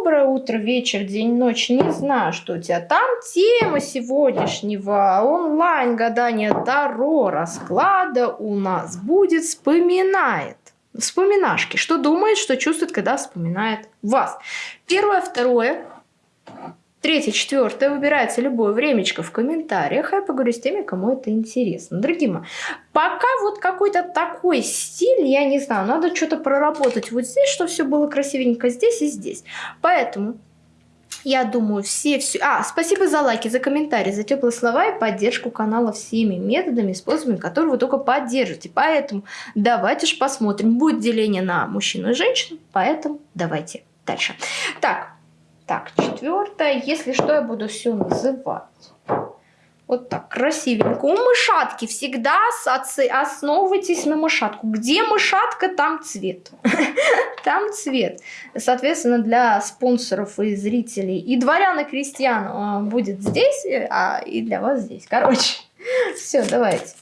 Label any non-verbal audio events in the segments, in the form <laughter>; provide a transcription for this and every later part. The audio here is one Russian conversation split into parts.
доброе утро, вечер, день, ночь. Не знаю, что у тебя там. Тема сегодняшнего онлайн-гадания Таро расклада у нас будет «Вспоминает». Вспоминашки. Что думает, что чувствует, когда вспоминает вас. Первое, второе. Третье, четвертое, выбирается любое времечко в комментариях, я поговорю с теми, кому это интересно. Дорогие мои, пока вот какой-то такой стиль, я не знаю, надо что-то проработать вот здесь, чтобы все было красивенько здесь и здесь. Поэтому я думаю, все, все... А, спасибо за лайки, за комментарии, за теплые слова и поддержку канала всеми методами, способами, которые вы только поддержите. Поэтому давайте же посмотрим. Будет деление на мужчину и женщину, поэтому давайте дальше. Так, так, четвертое. Если что, я буду все называть. Вот так, красивенько. У мышатки всегда основывайтесь на мышатку. Где мышатка, там цвет. <laughs> Там цвет. Соответственно, для спонсоров и зрителей, и дворян, и крестьян а, будет здесь, а и для вас здесь. Короче, <laughs> все, давайте.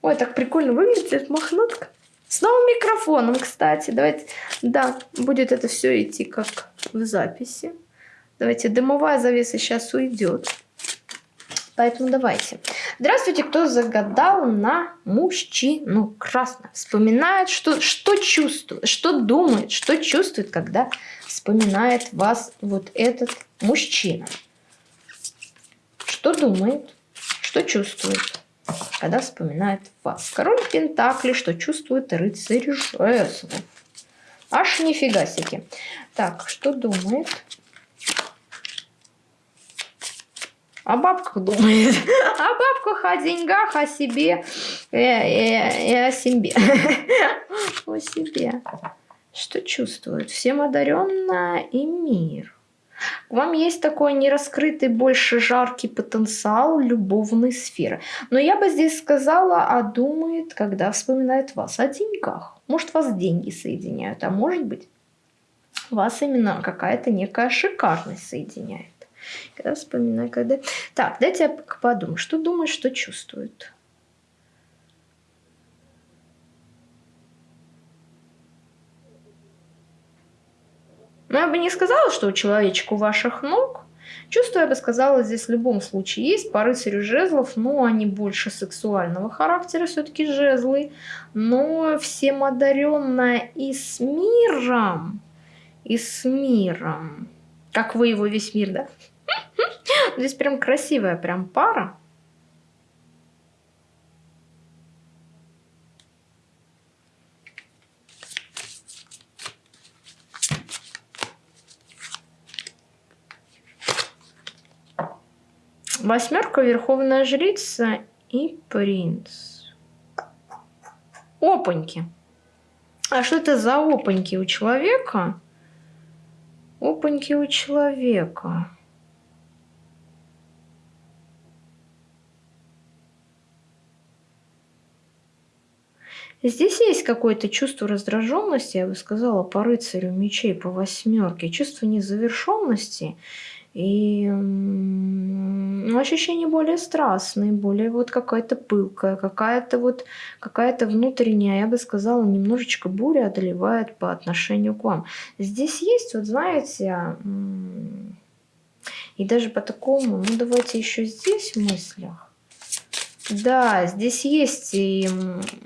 Ой, так прикольно выглядит мохнатка. С новым микрофоном, кстати. Давайте, да, будет это все идти как в записи. Давайте, дымовая завеса сейчас уйдет. Поэтому давайте. Здравствуйте, кто загадал на мужчину красно. Вспоминает, что, что чувствует, что думает, что чувствует, когда вспоминает вас вот этот мужчина. Что думает, что чувствует когда вспоминает вас. Король Пентакли, что чувствует рыцарь жезлов. Аж нифига себе. Так, что думает? О бабках думает. <laughs> О бабках, о деньгах, о себе и, и, и о себе. <laughs> О себе. Что чувствует? Всем одаренная и мир. Вам есть такой нераскрытый, больше жаркий потенциал любовной сферы. Но я бы здесь сказала, а думает, когда вспоминает вас о деньгах. Может, вас деньги соединяют, а может быть, вас именно какая-то некая шикарность соединяет. Когда вспоминаю, когда... Так, дайте я подумаю, что думает, что чувствует. Но я бы не сказала, что у человечка у ваших ног. Чувство, я бы сказала, здесь в любом случае есть. По рыцарю жезлов, но они больше сексуального характера, все-таки жезлы. Но всем одаренная и с миром, и с миром. Как вы его весь мир, да? <laughs> Здесь прям красивая прям пара. Восьмерка, Верховная Жрица и Принц. Опаньки. А что это за опаньки у человека? Опаньки у человека. Здесь есть какое-то чувство раздраженности, я бы сказала, по рыцарю мечей, по восьмерке, чувство незавершенности и ну, ощущение более страстное, более вот какая-то пылкая, какая-то вот какая-то внутренняя, я бы сказала, немножечко буря одолевает по отношению к вам. Здесь есть, вот знаете, и даже по такому, ну давайте еще здесь в мыслях. Да, здесь есть и,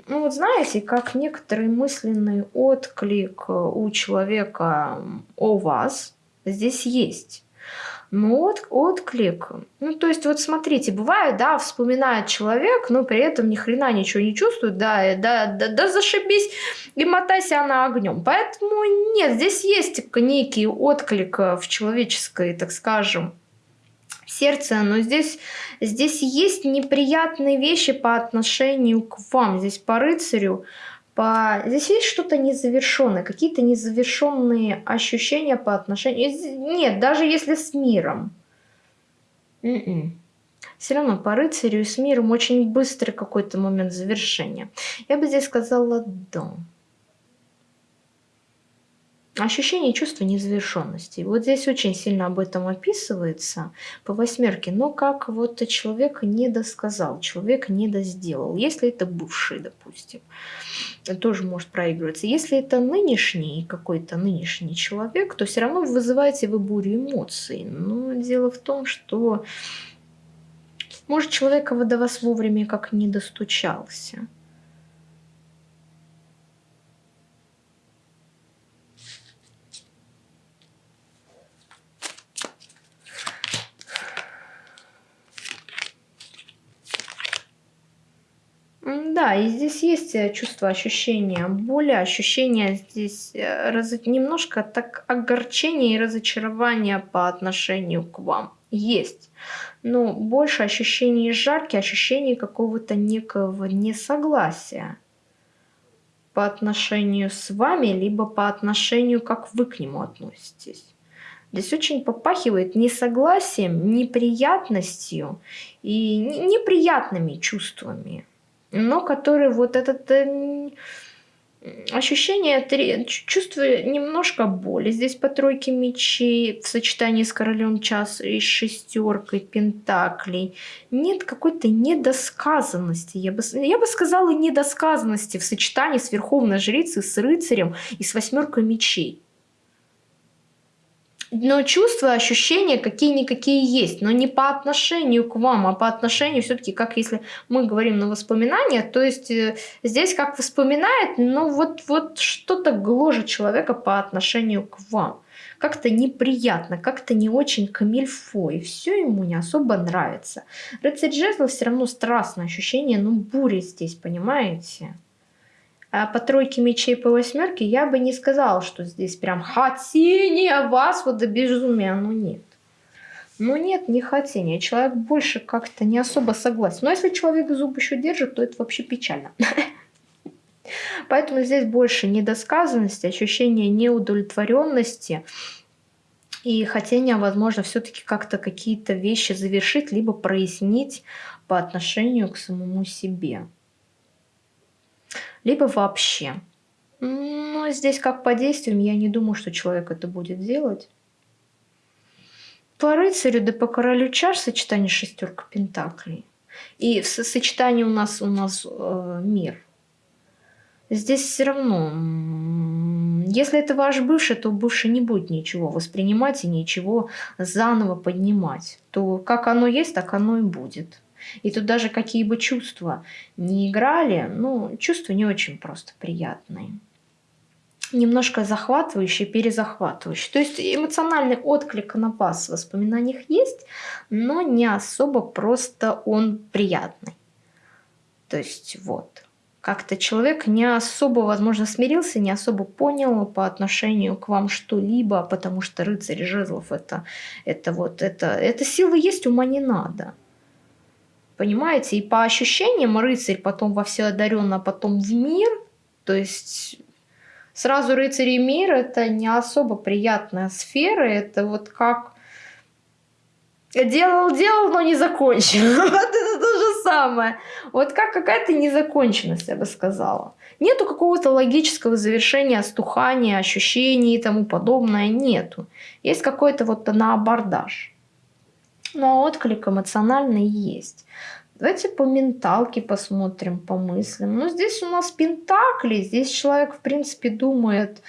ну вот знаете, как некоторый мысленный отклик у человека о вас здесь есть. Ну, от, отклик. Ну, то есть, вот смотрите, бывает, да, вспоминает человек, но при этом ни хрена ничего не чувствует, да, да, да, да зашибись и мотайся она огнем. Поэтому нет, здесь есть некий отклик в человеческой, так скажем, сердце, но здесь, здесь есть неприятные вещи по отношению к вам, здесь по рыцарю, по... Здесь есть что-то незавершенное, какие-то незавершенные ощущения по отношению... Нет, даже если с миром. М-м. Все равно по рыцарю и с миром очень быстрый какой-то момент завершения. Я бы здесь сказала «да». Ощущение чувства незавершенности. Вот здесь очень сильно об этом описывается по восьмерке. Но как вот человек не досказал, человек не досделал. Если это бывший, допустим, тоже может проигрываться. Если это нынешний какой-то нынешний человек, то все равно вызываете вы бурю эмоций. Но дело в том, что может человек до вас вовремя как не достучался. Да, и здесь есть э, чувство ощущения боли, ощущение здесь э, раз... немножко так огорчения и разочарования по отношению к вам. Есть. Но больше ощущений жарки, ощущений какого-то некого несогласия по отношению с вами, либо по отношению, как вы к нему относитесь. Здесь очень попахивает несогласием, неприятностью и неприятными чувствами но который вот этот э, ощущение, чувствую немножко боли. Здесь по тройке мечей в сочетании с королем час и шестеркой пентаклей. Нет какой-то недосказанности. Я бы, я бы сказала недосказанности в сочетании с верховной жрицей, с рыцарем и с восьмеркой мечей но чувства, ощущения какие-никакие есть, но не по отношению к вам, а по отношению все-таки, как если мы говорим на воспоминания, то есть э, здесь как вспоминает, но вот, вот что-то гложет человека по отношению к вам. Как-то неприятно, как-то не очень камильфо, и все ему не особо нравится. Рыцарь жезлов все равно страстное ощущение, ну буря здесь, понимаете? А по тройке мечей по восьмерке я бы не сказала, что здесь прям хотение вас вот до безумия. Ну нет. Ну нет, не хотение. Человек больше как-то не особо согласен. Но если человек зуб еще держит, то это вообще печально. <laughs> Поэтому здесь больше недосказанности, ощущение неудовлетворенности и хотение, возможно, все-таки как-то какие-то вещи завершить, либо прояснить по отношению к самому себе либо вообще. Но здесь как по действиям, я не думаю, что человек это будет делать. По рыцарю, да по королю чаш сочетание шестерка пентаклей. И в сочетании у нас у нас э, мир. Здесь все равно, если это ваш бывший, то бывший не будет ничего воспринимать и ничего заново поднимать. То как оно есть, так оно и будет. И тут даже какие бы чувства не играли, ну, чувства не очень просто приятные. Немножко захватывающие, перезахватывающие. То есть эмоциональный отклик на вас в воспоминаниях есть, но не особо просто он приятный. То есть вот как-то человек не особо, возможно, смирился, не особо понял по отношению к вам что-либо, потому что рыцарь жезлов это, это вот, это, это силы есть, ума не надо. Понимаете? И по ощущениям рыцарь потом во все одаренно, потом в мир. То есть сразу рыцарь и мир это не особо приятная сфера. Это вот как делал, делал, но не закончил. <laughs> Вот это то же самое. Вот как какая-то незаконченность, я бы сказала. Нету какого-то логического завершения, остухания, ощущений и тому подобное. Нету. Есть какой-то вот на абордаж. Но отклик эмоциональный есть. Давайте по менталке посмотрим, по мыслям. Ну, здесь у нас пентакли, здесь человек, в принципе, думает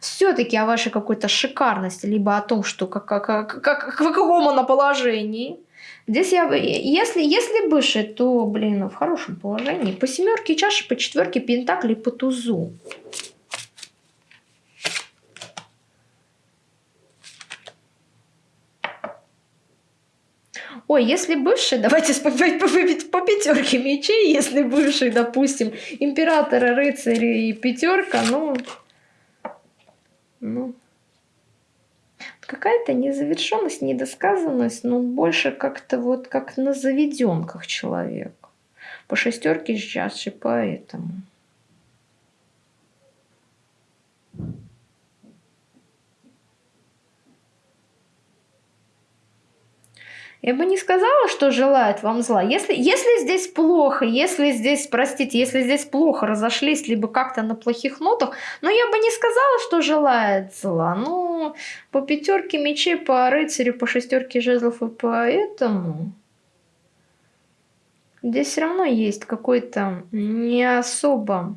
все-таки о вашей какой-то шикарности, либо о том, что как, как, как, как, в каком она положении. Здесь я, если, если бывший, то, блин, в хорошем положении. По семерке чаши, по четверке пентакли, по тузу. Ой, если бывший, давайте по, пятерке мечей, если бывший, допустим, императора, рыцарь и пятерка, ну, ну, какая-то незавершенность, недосказанность, но больше как-то вот как на заведенках человек. По шестерке сейчас и поэтому. Я бы не сказала, что желает вам зла. Если, если здесь плохо, если здесь, простите, если здесь плохо разошлись, либо как-то на плохих нотах, но я бы не сказала, что желает зла. Ну, по пятерке мечей, по рыцарю, по шестерке жезлов и по этому... Здесь все равно есть какой-то не особо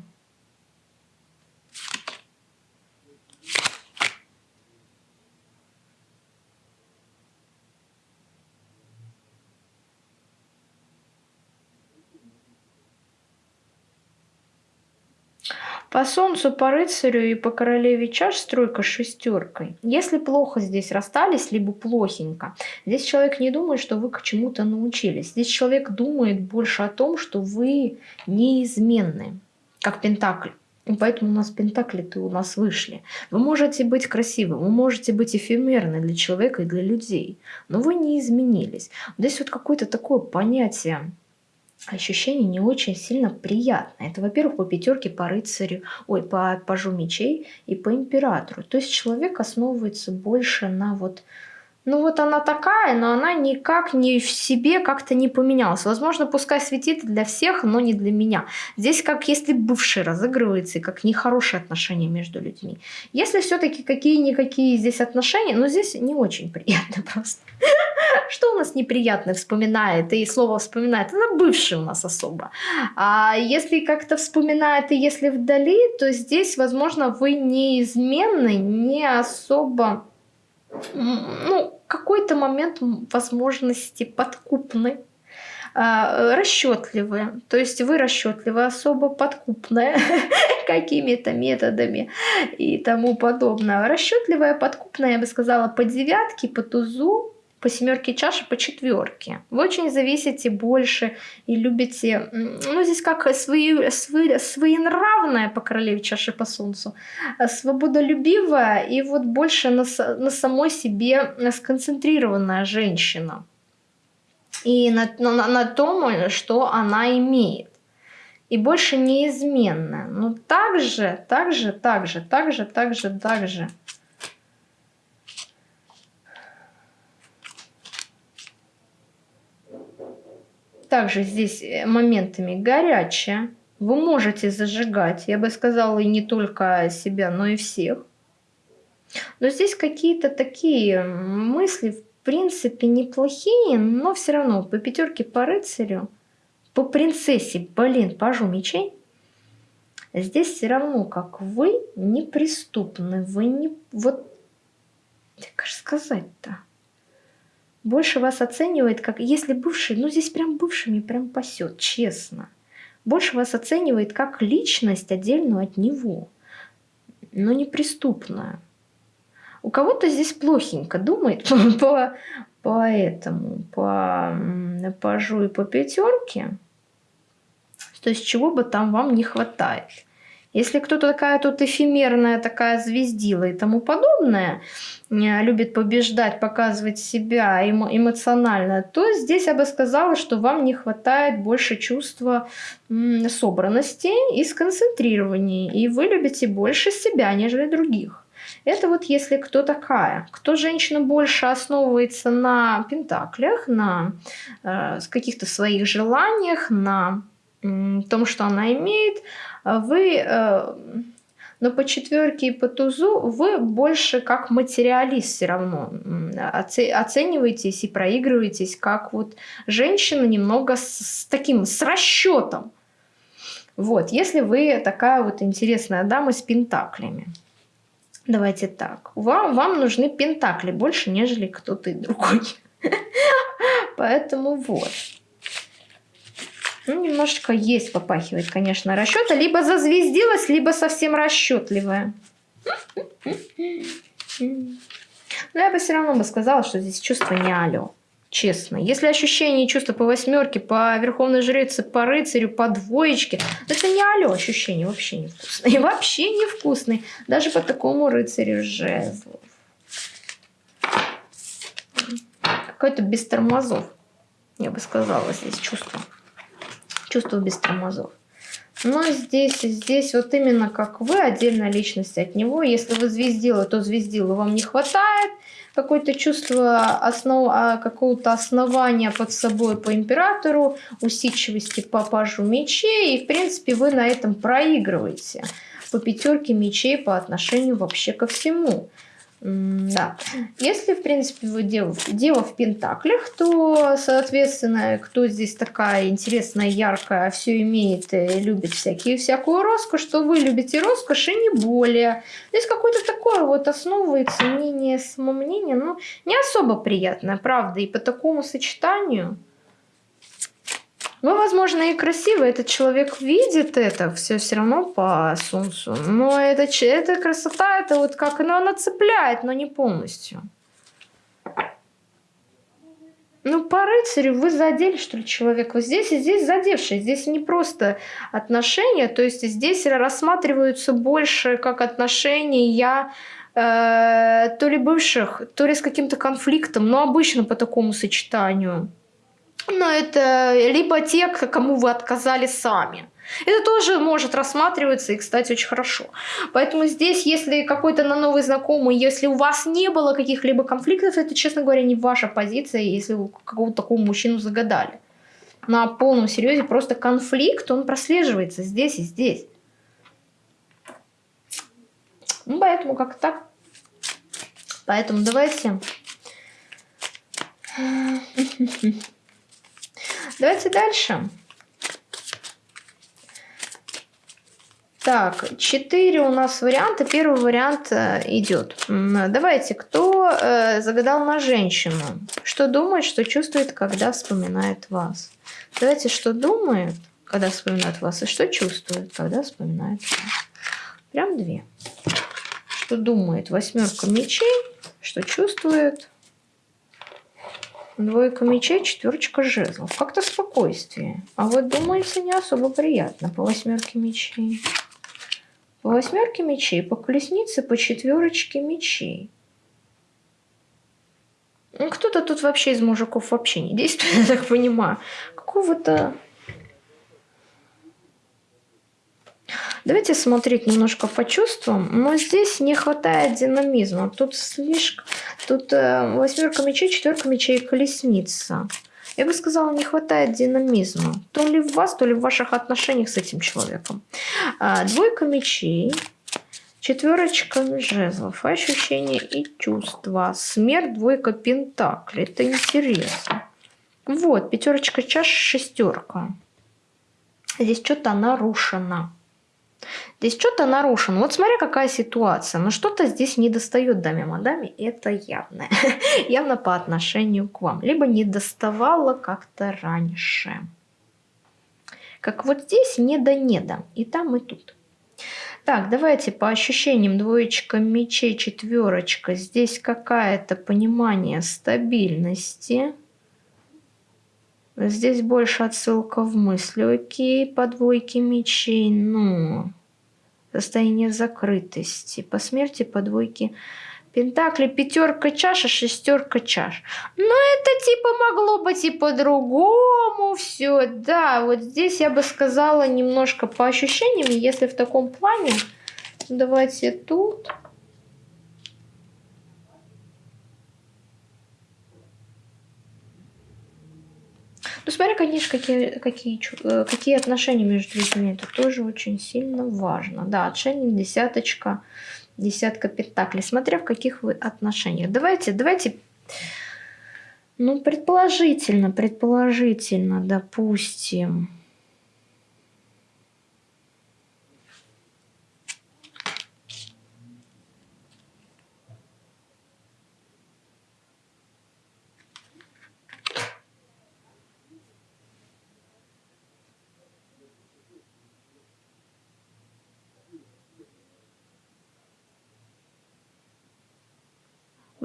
По солнцу, по рыцарю и по королеве чаш стройка с шестеркой. Если плохо здесь расстались, либо плохенько, здесь человек не думает, что вы к чему-то научились. Здесь человек думает больше о том, что вы неизменны, как Пентакль. И поэтому у нас пентакли-то у нас вышли. Вы можете быть красивым, вы можете быть эфемерны для человека и для людей, но вы не изменились. Здесь вот какое-то такое понятие ощущение не очень сильно приятное. Это, во-первых, по пятерке, по рыцарю, ой, по пажу мечей и по императору. То есть человек основывается больше на вот ну вот она такая, но она никак не в себе как-то не поменялась. Возможно, пускай светит для всех, но не для меня. Здесь как если бывший разыгрывается, и как нехорошие отношения между людьми. Если все-таки какие-никакие здесь отношения, но здесь не очень приятно <laughs> просто. Что у нас неприятно вспоминает, и слово вспоминает, это бывший у нас особо. А если как-то вспоминает, и если вдали, то здесь, возможно, вы неизменны, не особо ну, какой-то момент возможности подкупны, а, расчетливые. То есть вы расчетливые, особо подкупная <laughs> какими-то методами и тому подобное. Расчетливая, подкупная, я бы сказала, по девятке, по тузу, по семерке чаши, по четверке. Вы очень зависите больше и любите, ну здесь как свои, свои, своенравная по королеве чаши по солнцу, а свободолюбивая и вот больше на, на самой себе сконцентрированная женщина. И на, на, на том, что она имеет. И больше неизменная. Но также, также, также, также, также, также также здесь э, моментами горячая. Вы можете зажигать, я бы сказала, и не только себя, но и всех. Но здесь какие-то такие мысли, в принципе, неплохие, но все равно по пятерке по рыцарю, по принцессе, блин, пажу мечей, здесь все равно, как вы неприступны, вы не... Вот, как же сказать-то? Больше вас оценивает, как если бывший, ну здесь прям бывшими прям пасет, честно. Больше вас оценивает как личность отдельную от него, но неприступная. У кого-то здесь плохенько думает <laughs> по, по этому, по пажу и по пятерке. То есть чего бы там вам не хватает. Если кто-то такая тут эфемерная, такая звездила и тому подобное, э, любит побеждать, показывать себя эмо эмоционально, то здесь я бы сказала, что вам не хватает больше чувства собранности и сконцентрирования, и вы любите больше себя, нежели других. Это вот если кто такая. Кто женщина больше основывается на пентаклях, на э, каких-то своих желаниях, на э, том, что она имеет, вы, э, но по четверке и по тузу вы больше как материалист все равно оцениваетесь и проигрываетесь как вот женщина немного с таким, с расчетом. Вот, если вы такая вот интересная дама с пентаклями. Давайте так. Вам, вам нужны пентакли больше, нежели кто-то другой. <laughs> Поэтому вот. Ну, немножечко есть попахивает, конечно, расчета. Либо зазвездилась, либо совсем расчетливая. Но я бы все равно бы сказала, что здесь чувство не алё. Честно. Если ощущение и чувство по восьмерке, по верховной жрице, по рыцарю, по двоечке, это не алё ощущение, вообще невкусные. Вообще невкусные. Даже по такому рыцарю жезлов. Какой-то без тормозов, я бы сказала, здесь чувство чувство без тормозов. Но здесь, здесь вот именно как вы, отдельная личность от него. Если вы звездила, то звездила вам не хватает. Какое-то чувство основ... А, какого-то основания под собой по императору, усидчивости по пажу мечей. И, в принципе, вы на этом проигрываете по пятерке мечей по отношению вообще ко всему. Да. Если, в принципе, вы дело, дело в пентаклях, то, соответственно, кто здесь такая интересная, яркая, все имеет и любит всякие, всякую роскошь, что вы любите роскошь и не более. Здесь какое-то такое вот основывается мнение, самомнение, ну, не особо приятное, правда, и по такому сочетанию вы, возможно, и красивый, этот человек видит это все все равно по солнцу. Но это, эта красота, это вот как, ну, она цепляет, но не полностью. Ну, по рыцарю вы задели, что ли, человека. Вот здесь и здесь задевший. Здесь не просто отношения, то есть здесь рассматриваются больше как отношения э, то ли бывших, то ли с каким-то конфликтом, но обычно по такому сочетанию. Но это либо те, кому вы отказали сами. Это тоже может рассматриваться и, кстати, очень хорошо. Поэтому здесь, если какой-то на новый знакомый, если у вас не было каких-либо конфликтов, это, честно говоря, не ваша позиция, если вы какого-то такого мужчину загадали. На полном серьезе просто конфликт, он прослеживается здесь и здесь. Ну, поэтому как так. Поэтому давайте... Давайте дальше. Так, четыре у нас варианта. Первый вариант э, идет. Давайте, кто э, загадал на женщину? Что думает, что чувствует, когда вспоминает вас? Давайте, что думает, когда вспоминает вас, и что чувствует, когда вспоминает вас. Прям две. Что думает восьмерка мечей, что чувствует Двойка мечей, четверочка жезлов. Как-то спокойствие. А вот думается не особо приятно по восьмерке мечей. По восьмерке мечей, по колеснице, по четверочке мечей. Ну, кто-то тут вообще из мужиков вообще не действует, <laughs> я так понимаю. Какого-то Давайте смотреть немножко по чувствам, но здесь не хватает динамизма. Тут слишком... Тут э, восьмерка мечей, четверка мечей, колесница. Я бы сказала, не хватает динамизма. То ли в вас, то ли в ваших отношениях с этим человеком. А, двойка мечей, четверочка жезлов, ощущения и чувства. Смерть, двойка пентаклей. Это интересно. Вот, пятерочка чаш, шестерка. Здесь что-то нарушено. Здесь что-то нарушено. Вот смотри, какая ситуация. Но что-то здесь не достает даме мадаме. Это явно. <laughs> явно по отношению к вам. Либо не доставало как-то раньше. Как вот здесь не да не да. И там, и тут. Так, давайте по ощущениям. Двоечка мечей, четверочка. Здесь какое-то понимание стабильности. Здесь больше отсылка в мысли. Окей, по двойке мечей. Ну, состояние закрытости. По смерти по двойке Пентакли, пятерка чаша, шестерка чаш. Но это типа могло быть и по-другому все. Да, вот здесь я бы сказала немножко по ощущениям, если в таком плане. Давайте тут. Ну, смотря, конечно, какие, какие, э, какие отношения между людьми. Это тоже очень сильно важно. Да, отшельник, десяточка, десятка пентаклей. Смотря в каких вы отношениях. Давайте, давайте, ну, предположительно, предположительно, допустим,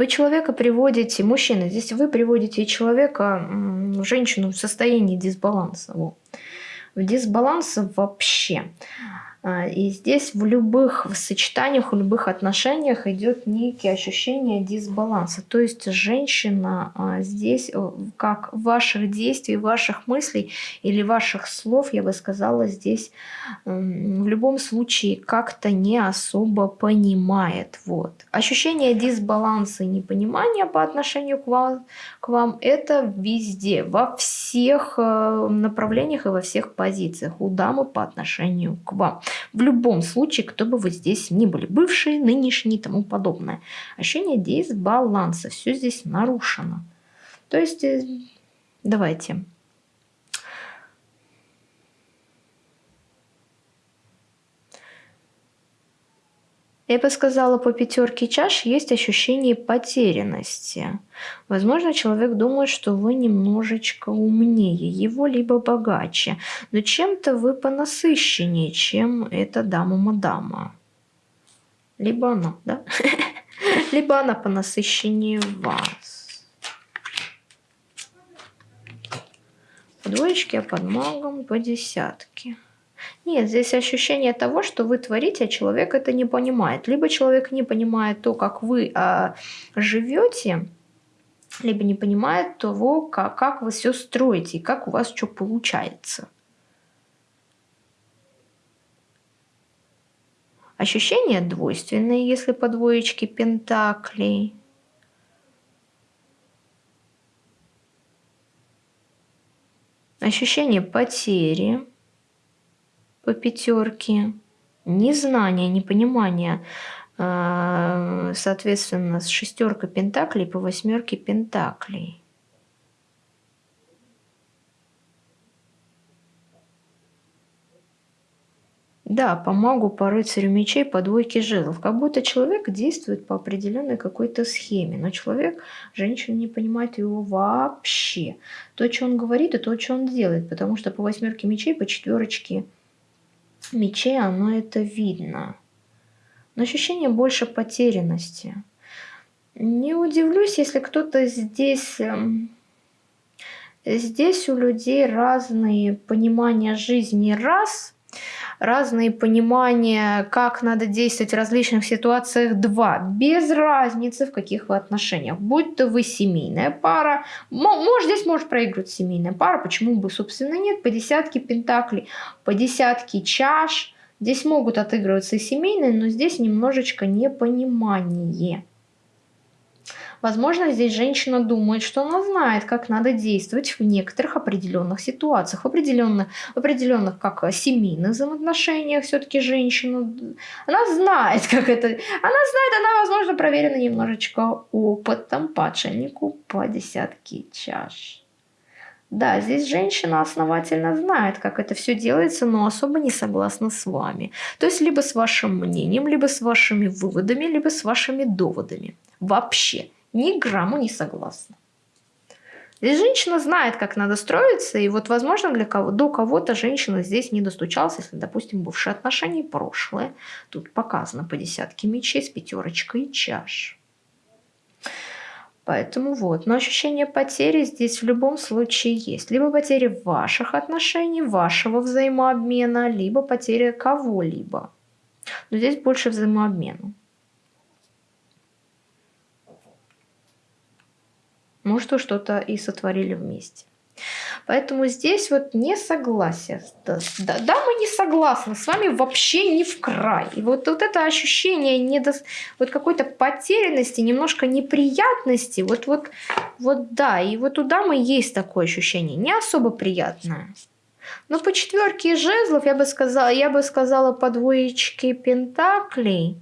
Вы человека приводите, мужчина, здесь вы приводите человека, женщину в состоянии дисбаланса. В дисбалансе вообще. А, и здесь в любых сочетаниях, в любых отношениях идет некие ощущения дисбаланса. То есть женщина а, здесь, э, как ваших действий, ваших мыслей или ваших слов, я бы сказала, здесь в любом случае как-то не особо понимает. Вот. Ощущение дисбаланса и непонимания по отношению к вам, к вам это везде, во всех э, направлениях и во всех позициях у дамы по отношению к вам. В любом случае, кто бы вы здесь ни были, бывшие, нынешние и тому подобное. Ощущение дисбаланса, все здесь нарушено. То есть, э, давайте. Я бы сказала, по пятерке чаш есть ощущение потерянности. Возможно, человек думает, что вы немножечко умнее его, либо богаче, но чем-то вы понасыщеннее, чем эта дама-мадама. Либо она, да? <laughs> Либо она понасыщеннее вас. По двоечке, а под магом по десятке. Нет, здесь ощущение того, что вы творите, а человек это не понимает. Либо человек не понимает то, как вы а, живете, либо не понимает того, как, как вы все строите и как у вас что получается. Ощущения двойственные, если по двоечке пентаклей. Ощущение потери по пятерке, незнание, непонимание, а, соответственно, с шестеркой пентаклей по восьмерке пентаклей. Да, помогу по рыцарю мечей, по двойке жезлов. Как будто человек действует по определенной какой-то схеме, но человек, женщина не понимает его вообще. То, что он говорит, и то, что он делает, потому что по восьмерке мечей, по четверочке мечей оно это видно. Но ощущение больше потерянности. Не удивлюсь, если кто-то здесь... Эм, здесь у людей разные понимания жизни. Раз, разные понимания, как надо действовать в различных ситуациях. Два, без разницы, в каких вы отношениях. Будь то вы семейная пара, может, здесь может проигрывать семейная пара, почему бы, собственно, нет. По десятке пентаклей, по десятке чаш. Здесь могут отыгрываться и семейные, но здесь немножечко непонимание. Возможно, здесь женщина думает, что она знает, как надо действовать в некоторых определенных ситуациях, в определенных, в определенных как семейных взаимоотношениях все-таки женщина. Она знает, <laughs> как это... Она знает, она, возможно, проверена немножечко опытом по отшельнику по десятке чаш. Да, здесь женщина основательно знает, как это все делается, но особо не согласна с вами. То есть либо с вашим мнением, либо с вашими выводами, либо с вашими доводами. Вообще ни грамму не согласна. Здесь женщина знает, как надо строиться, и вот, возможно, для кого до кого-то женщина здесь не достучалась, если, допустим, бывшие отношения прошлое. Тут показано по десятке мечей с пятерочкой чаш. Поэтому вот. Но ощущение потери здесь в любом случае есть. Либо потери ваших отношений, вашего взаимообмена, либо потеря кого-либо. Но здесь больше взаимообмена. Может, вы что-то и сотворили вместе. Поэтому здесь вот не согласие. Да, да, да, мы не согласны с вами вообще не в край. И вот, вот это ощущение недо... вот какой-то потерянности, немножко неприятности, вот, вот, вот да, и вот у дамы есть такое ощущение, не особо приятное. Но по четверке жезлов я бы сказала, я бы сказала по двоечке пентаклей.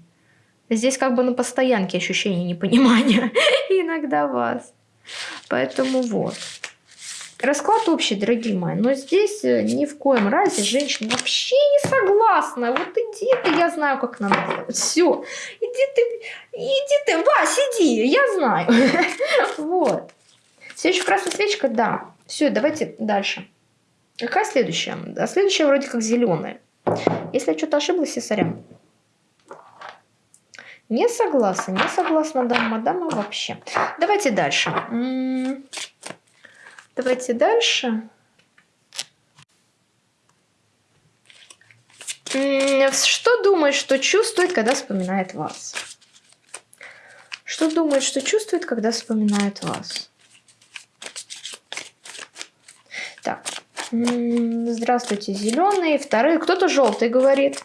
Здесь как бы на постоянке ощущение непонимания <laughs> иногда вас. Поэтому вот. Расклад общий, дорогие мои, но здесь э, ни в коем разе женщина вообще не согласна. Вот иди ты, я знаю, как надо делать. Все, иди ты, иди ты, Вась, иди, я знаю. <laughs> Вот. Следующая красная свечка, да. Все, давайте дальше. Какая следующая? А следующая вроде как зеленая. Если я что-то ошиблась, я сорян. Не согласна, не согласна, дама, дама вообще. Давайте дальше. Давайте дальше. Что думает, что чувствует, когда вспоминает вас? Что думает, что чувствует, когда вспоминает вас? Так. Здравствуйте, зеленый. Второй. Кто-то желтый говорит.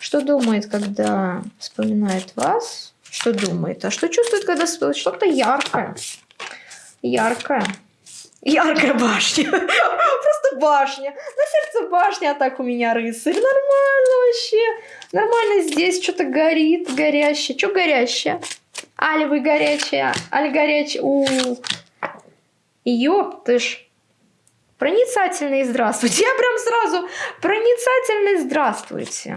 Что думает, когда вспоминает вас? Что думает? А что чувствует, когда? Что-то яркое. Яркое. Яркая башня. <laughs> Просто башня. На сердце башня, а так у меня рыцарь. Нормально вообще. Нормально здесь что-то горит, горящее. Что горящее? Али вы горячая, Али горячая. У, -у, -у. Ёп ты ж. Проницательный здравствуйте. Я прям сразу проницательный здравствуйте.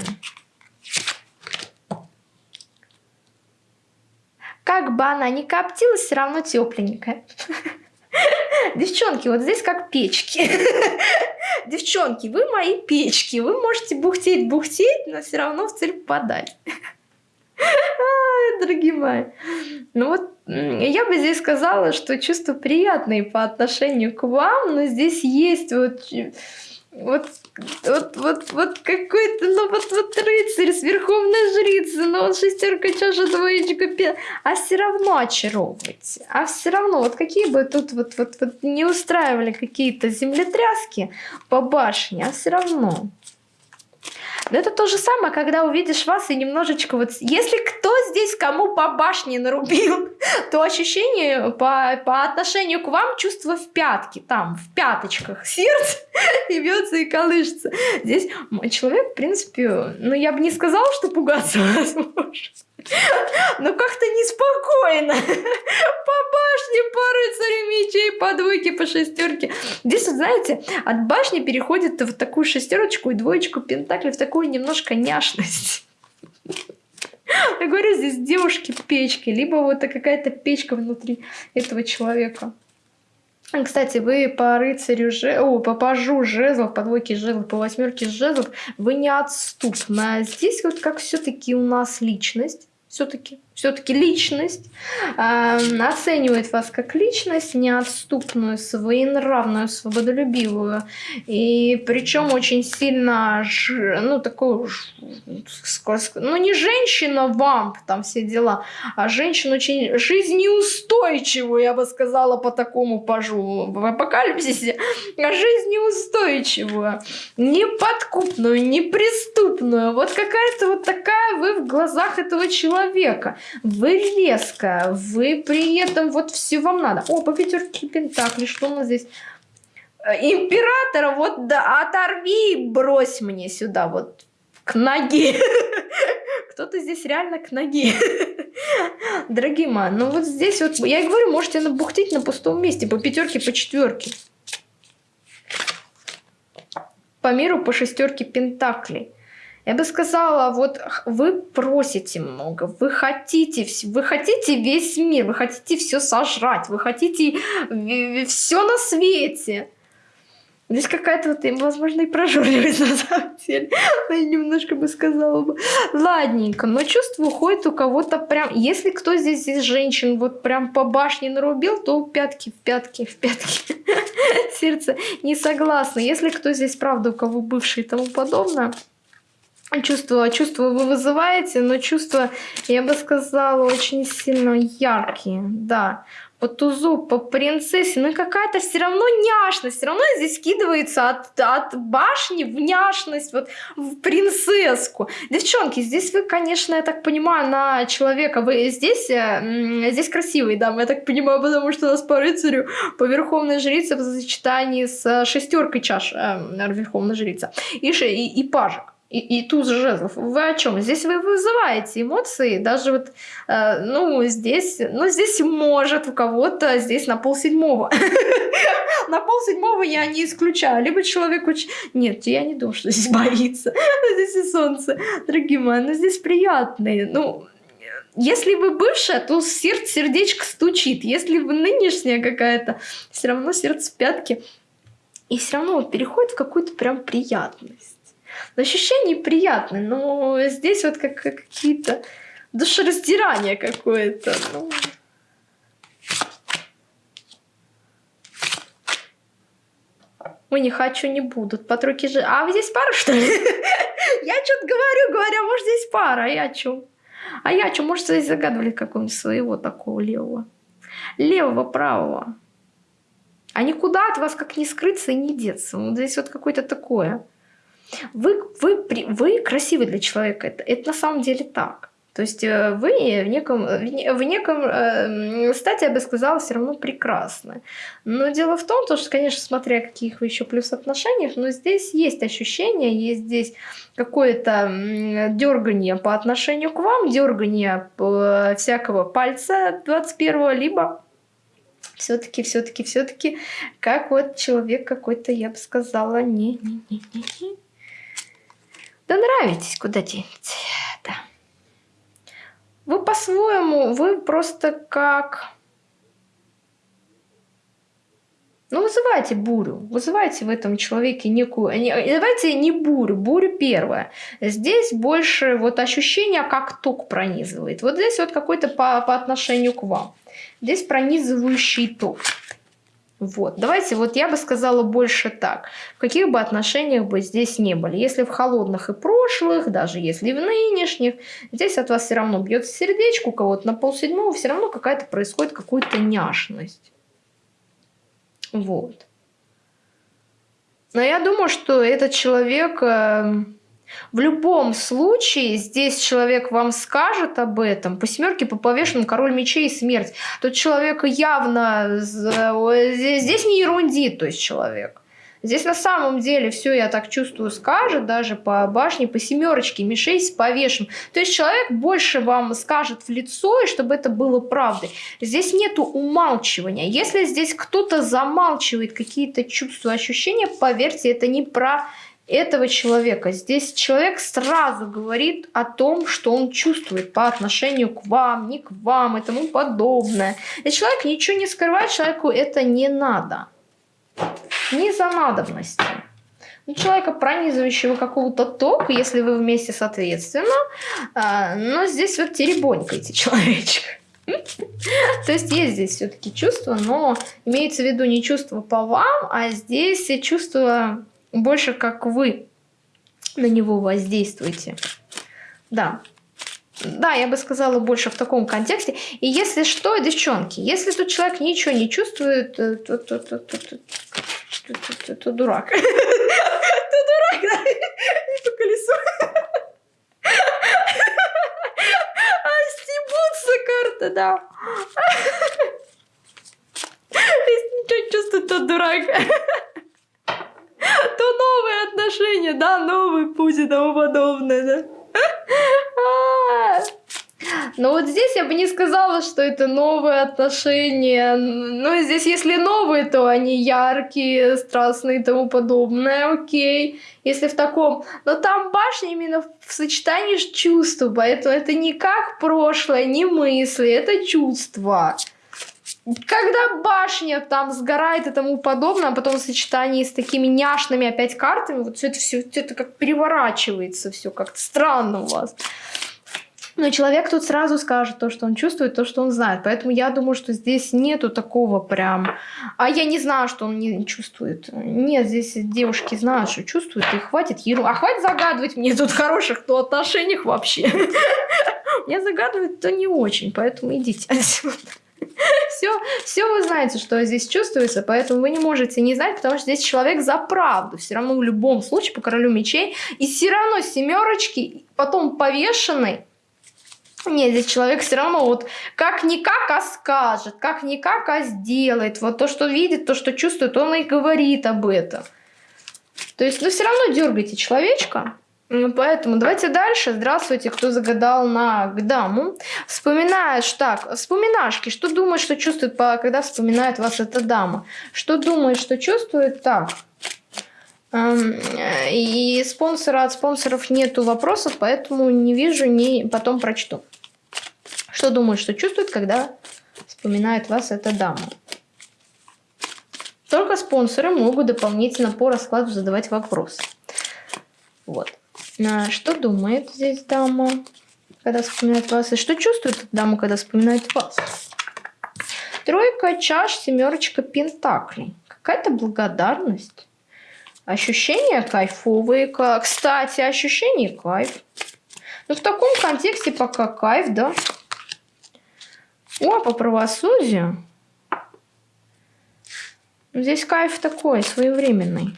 Как бы она ни коптилась, все равно тепленькая. <laughs> Девчонки, вот здесь как печки. <laughs> Девчонки, вы мои печки. Вы можете бухтеть-бухтеть, но все равно в цель попадать. <laughs> Дорогие мои. Ну вот, я бы здесь сказала, что чувства приятные по отношению к вам, но здесь есть вот вот, вот, вот, вот какой-то, ну вот, вот рыцарь с верховной жрицей, ну вот шестерка чаша, двоечка, пять, а все равно очаровываете, а все равно, вот какие бы тут вот, вот, вот не устраивали какие-то землетряски по башне, а все равно но это то же самое, когда увидишь вас и немножечко вот... Если кто здесь кому по башне нарубил, <laughs> то ощущение по, по отношению к вам чувство в пятке, там, в пяточках. Сердце <laughs> и бьется, и колышется. Здесь человек, в принципе, ну, я бы не сказала, что пугаться <laughs> вас Но как-то неспокойно. <laughs> По башне, по рыцарю мечей, по двойке, по шестерке. Здесь, вот, знаете, от башни переходит в такую шестерочку и двоечку пентакли, в такую немножко няшность. Я говорю, здесь девушки печки, либо вот какая-то печка внутри этого человека. Кстати, вы по рыцарю же, о, по пажу жезлов, по двойке жезлов, по восьмерке жезлов, вы неотступны. А здесь вот как все-таки у нас личность все-таки все-таки личность, э, оценивает вас как личность, неотступную, своенравную, свободолюбивую, и причем очень сильно, ну, такую, ну, не женщина вам, там все дела, а женщина очень жизнеустойчивую, я бы сказала, по такому пажу в апокалипсисе, жизнеустойчивую, неподкупную, неприступную, вот какая-то вот такая вы в глазах этого человека вы резкая, вы при этом вот все вам надо. О, по пятерке пентаклей, что у нас здесь? Э, императора, вот да, оторви брось мне сюда, вот к ноге. <laughs> Кто-то здесь реально к ноге. <laughs> Дорогие мои, ну вот здесь вот, я и говорю, можете набухтить на пустом месте, по пятерке, по четверке. По миру по шестерке пентаклей. Я бы сказала, вот вы просите много, вы хотите, вы хотите весь мир, вы хотите все сожрать, вы хотите все на свете. Здесь какая-то вот, возможно, и прожорливость <laughs> на самом деле. Я немножко бы сказала бы. Ладненько, но чувство уходит у кого-то прям... Если кто здесь из женщин вот прям по башне нарубил, то пятки в пятки в пятки. <laughs> Сердце не согласно. Если кто здесь, правда, у кого бывший и тому подобное, Чувства, чувства вы вызываете, но чувства, я бы сказала, очень сильно яркие, да. По тузу, по принцессе, ну какая-то все равно няшность, все равно здесь скидывается от, от башни в няшность, вот в принцесску. Девчонки, здесь вы, конечно, я так понимаю, на человека, вы здесь, э, здесь красивый, да, я так понимаю, потому что у нас по рыцарю, по верховной жрице в сочетании с шестеркой чаш э, верховной жрица и, и, и пажик и, и туз жезлов. Вы о чем? Здесь вы вызываете эмоции, даже вот, э, ну, здесь, ну, здесь может у кого-то, здесь на пол седьмого. <laughs> На пол седьмого я не исключаю. Либо человек очень... Нет, я не думаю, что здесь боится. <laughs> Здесь и солнце, дорогие мои, но здесь приятные. Ну, если вы бывшая, то сердце, сердечко стучит. Если вы нынешняя какая-то, все равно сердце в пятки. И все равно вот переходит в какую-то прям приятность ощущение приятное, но здесь вот как, как какие-то душераздирания какое-то. Ну... Ой, не хочу, не будут. Подруги же... А здесь пара, что ли? <laughs> Я что-то говорю, говоря, может, здесь пара, а я что? А я что, может, здесь загадывали какого-нибудь своего такого левого? Левого, правого. А никуда от вас как не скрыться и не деться. Вот здесь вот какое-то такое. Вы, вы, вы красивый для человека. Это, это на самом деле так. То есть э, вы в неком, в неком э, стате, я бы сказала, все равно прекрасны. Но дело в том, что, конечно, смотря каких вы еще плюс отношениях, но здесь есть ощущение, есть здесь какое-то дергание по отношению к вам, дергание всякого пальца 21-го, либо все-таки, все-таки, все-таки, как вот человек какой-то, я бы сказала, не-не-не-не-не. Да нравитесь, куда денется, да. Вы по-своему, вы просто как... Ну, вызывайте бурю, вызывайте в этом человеке некую... Давайте не бурю, бурю первая. Здесь больше вот ощущение, как ток пронизывает. Вот здесь вот какой-то по, по отношению к вам. Здесь пронизывающий ток. Вот. Давайте, вот я бы сказала больше так. В каких бы отношениях бы здесь не были. Если в холодных и прошлых, даже если в нынешних, здесь от вас все равно бьет сердечко, у кого-то на полседьмого, все равно какая-то происходит какая-то няшность. Вот. Но я думаю, что этот человек эм, в любом случае, здесь человек вам скажет об этом. По семерке, по повешенным, король мечей и смерть. Тот человек явно... Здесь не ерундит, то есть человек. Здесь на самом деле все, я так чувствую, скажет, даже по башне, по семерочке, мишей с повешен. То есть человек больше вам скажет в лицо, и чтобы это было правдой. Здесь нету умалчивания. Если здесь кто-то замалчивает какие-то чувства, ощущения, поверьте, это не про этого человека. Здесь человек сразу говорит о том, что он чувствует по отношению к вам, не к вам и тому подобное. И человек ничего не скрывает, человеку это не надо. Не за надобностью. Ну, человека, пронизывающего какого-то тока, если вы вместе соответственно, а, но здесь вот теребонькаете человечка. <laughs> То есть есть здесь все-таки чувство, но имеется в виду не чувство по вам, а здесь чувство больше как вы на него воздействуете. Да. Да, я бы сказала больше в таком контексте. И если что, девчонки, если тут человек ничего не чувствует, то, то, то, то, то, то, то, то, то дурак. <laughs> То дурак, да? По колесу. А стебутся карта, да. Если ничего не чувствует, то дурак то новые отношения, да, новый путь и тому подобное, да. Но вот здесь я бы не сказала, что это новые отношения. Ну, здесь если новые, то они яркие, страстные и тому подобное, окей. Если в таком... Но там башня именно в сочетании с чувством, поэтому это не как прошлое, не мысли, это чувства когда башня там сгорает и тому подобное, а потом в сочетании с такими няшными опять картами, вот все это все это как переворачивается, все как-то странно у вас. Но человек тут сразу скажет то, что он чувствует, то, что он знает. Поэтому я думаю, что здесь нету такого прям... А я не знаю, что он не чувствует. Нет, здесь девушки знают, что чувствуют, и хватит еру. А хватит загадывать мне тут хороших то отношениях вообще. <laughs> Мне загадывают то не очень, поэтому идите отсюда <laughs> все, все вы знаете, что здесь чувствуется, поэтому вы не можете не знать, потому что здесь человек за правду. Все равно в любом случае по королю мечей. И все равно семерочки, потом повешенный. Нет, здесь человек все равно вот как-никак, а скажет, как-никак, а сделает. Вот то, что видит, то, что чувствует, он и говорит об этом. То есть, ну, все равно дергайте человечка. Ну, поэтому давайте дальше. Здравствуйте, кто загадал на Гдаму. Вспоминаешь, так, вспоминашки. Что думаешь, что чувствует, когда вспоминает вас эта дама? Что думает, что чувствует? Так. Эм, и спонсора от спонсоров нету вопросов, поэтому не вижу, не потом прочту. Что думает, что чувствует, когда вспоминает вас эта дама? Только спонсоры могут дополнительно по раскладу задавать вопросы. Вот. Что думает здесь дама, когда вспоминает вас? И что чувствует дама, когда вспоминает вас? Тройка чаш, семерочка пентаклей. Какая-то благодарность. Ощущения кайфовые. Кстати, ощущение кайф. Ну, в таком контексте пока кайф, да. О, по правосудию. Здесь кайф такой, своевременный.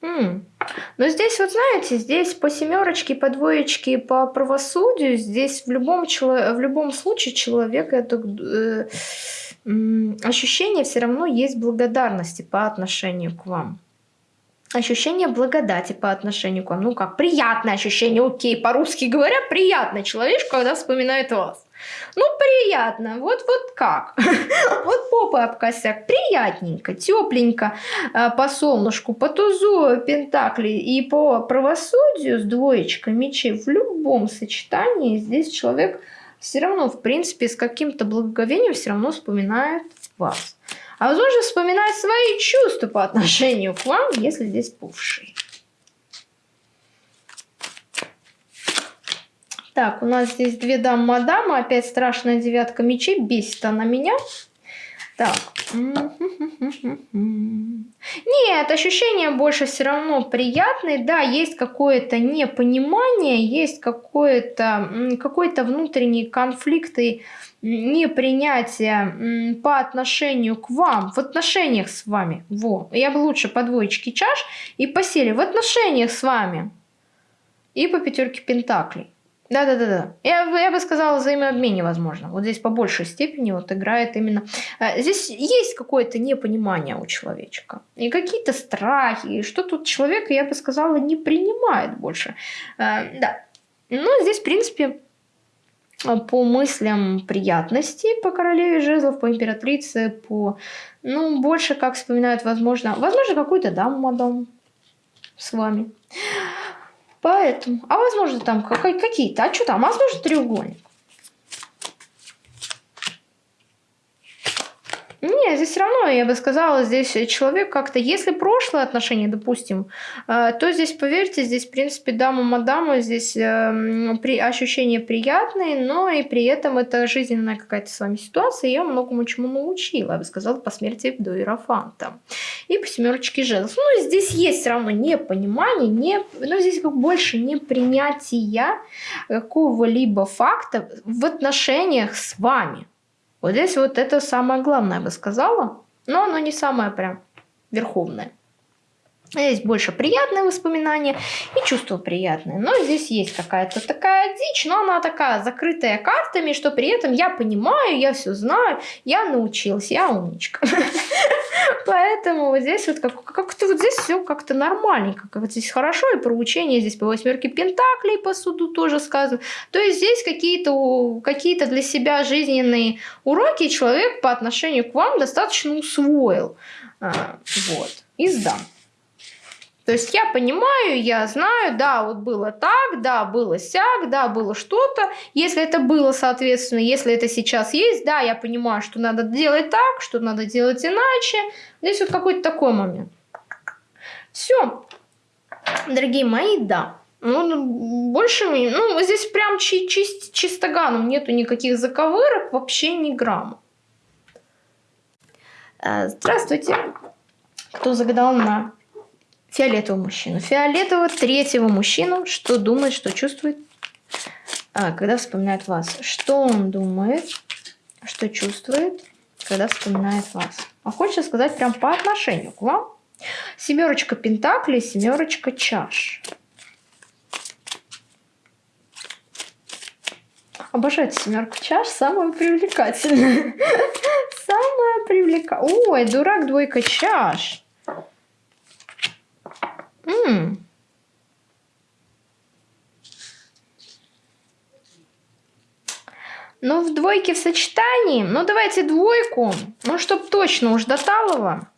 <laughs> Но здесь, вот знаете, здесь по семерочке, по двоечке, по правосудию, здесь в любом, в любом случае человек это э, ощущение все равно есть благодарности по отношению к вам. Ощущение благодати по отношению к вам. Ну как, приятное ощущение, окей, по-русски говоря, приятный человек, когда вспоминает вас. Ну, приятно. Вот, вот как. <laughs> Вот попа об косяк. Приятненько, тепленько. А, по солнышку, по тузу пентакли и по правосудию с двоечкой мечей в любом сочетании здесь человек все равно, в принципе, с каким-то благоговением все равно вспоминает вас. А возможно, вспоминает свои чувства по отношению к вам, если здесь бывший. Так, у нас здесь две дамы-мадамы. Опять страшная девятка мечей. Бесит она меня. Так. Нет, ощущения больше все равно приятные. Да, есть какое-то непонимание, есть какое-то какой -то внутренний конфликт и непринятие по отношению к вам, в отношениях с вами. Во, я бы лучше по двоечке чаш и по силе в отношениях с вами. И по пятерке пентаклей. Да-да-да-да. Я, я бы сказала, взаимообмене возможно. Вот здесь по большей степени вот играет именно... Э, здесь есть какое-то непонимание у человечка. И какие-то страхи. И что тут человек, я бы сказала, не принимает больше. Э, да. Но здесь, в принципе, по мыслям приятности по королеве жезлов, по императрице, по... Ну, больше как вспоминают, возможно... Возможно, какую-то даму мадам с вами. Поэтому, а возможно там какие-то, а что там, возможно треугольник. Не, здесь все равно, я бы сказала, здесь человек как-то, если прошлое отношение, допустим, э, то здесь, поверьте, здесь, в принципе, дама-мадама, здесь эм, при, ощущения приятные, но и при этом это жизненная какая-то с вами ситуация, я многому чему научила, я бы сказала, по смерти до Иерофанта. И по семерочке жезлов. Ну, здесь есть все равно непонимание, не, но здесь как больше непринятия какого-либо факта в отношениях с вами. Вот здесь вот это самое главное, я бы сказала. Но оно не самое прям верховное. Здесь больше приятные воспоминания и чувства приятные. Но здесь есть какая-то такая дичь, но она такая закрытая картами, что при этом я понимаю, я все знаю, я научился, я умничка. <laughs> Поэтому вот здесь вот как-то вот здесь все как-то нормальненько, как здесь хорошо, и про учение здесь по восьмерке пентаклей по суду тоже сказано. То есть здесь какие-то какие для себя жизненные уроки человек по отношению к вам достаточно усвоил. А, вот. И сдам. То есть я понимаю, я знаю, да, вот было так, да, было сяк, да, было что-то. Если это было, соответственно, если это сейчас есть, да, я понимаю, что надо делать так, что надо делать иначе. Здесь вот какой-то такой момент. Все, дорогие мои, да. Ну, ну больше, ну, здесь прям чи чист чистоганом нету никаких заковырок, вообще ни грамма. Э, здравствуйте. Кто загадал на фиолетового мужчину. Фиолетового третьего мужчину, что думает, что чувствует, а, когда вспоминает вас. Что он думает, что чувствует, когда вспоминает вас. А хочется сказать прям по отношению к вам. Семерочка пентаклей, семерочка чаш. Обожаю семерку чаш, <laughs> самая привлекательная. Самая привлекательная. Ой, дурак, двойка чаш. М Ну, в двойке в сочетании. Ну, давайте двойку. Ну, чтоб точно уж до талого.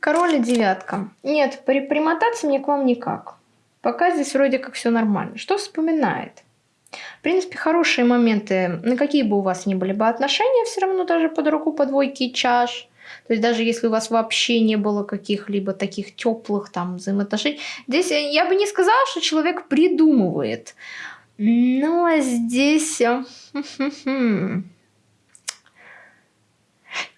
Король и девятка. Нет, при примотаться мне к вам никак. Пока здесь вроде как все нормально. Что вспоминает? В принципе, хорошие моменты, на какие бы у вас ни были бы отношения, все равно даже под руку по двойке чаш. То есть даже если у вас вообще не было каких-либо таких теплых там взаимоотношений, здесь я бы не сказала, что человек придумывает. Но здесь...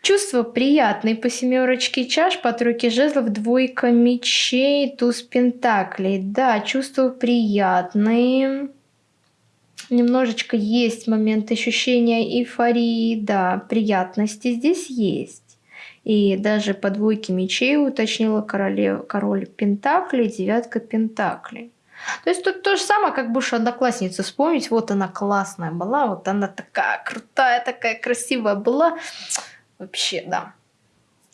Чувство приятное по семерочке чаш, по тройке жезлов, двойка мечей, туз пентаклей. Да, чувства приятные. Немножечко есть момент ощущения эйфории, да, приятности здесь есть. И даже по двойке мечей уточнила королев, король Пентаклей, девятка Пентаклей. То есть тут то же самое, как будешь одноклассницу вспомнить. Вот она классная была, вот она такая крутая, такая красивая была. Вообще, да.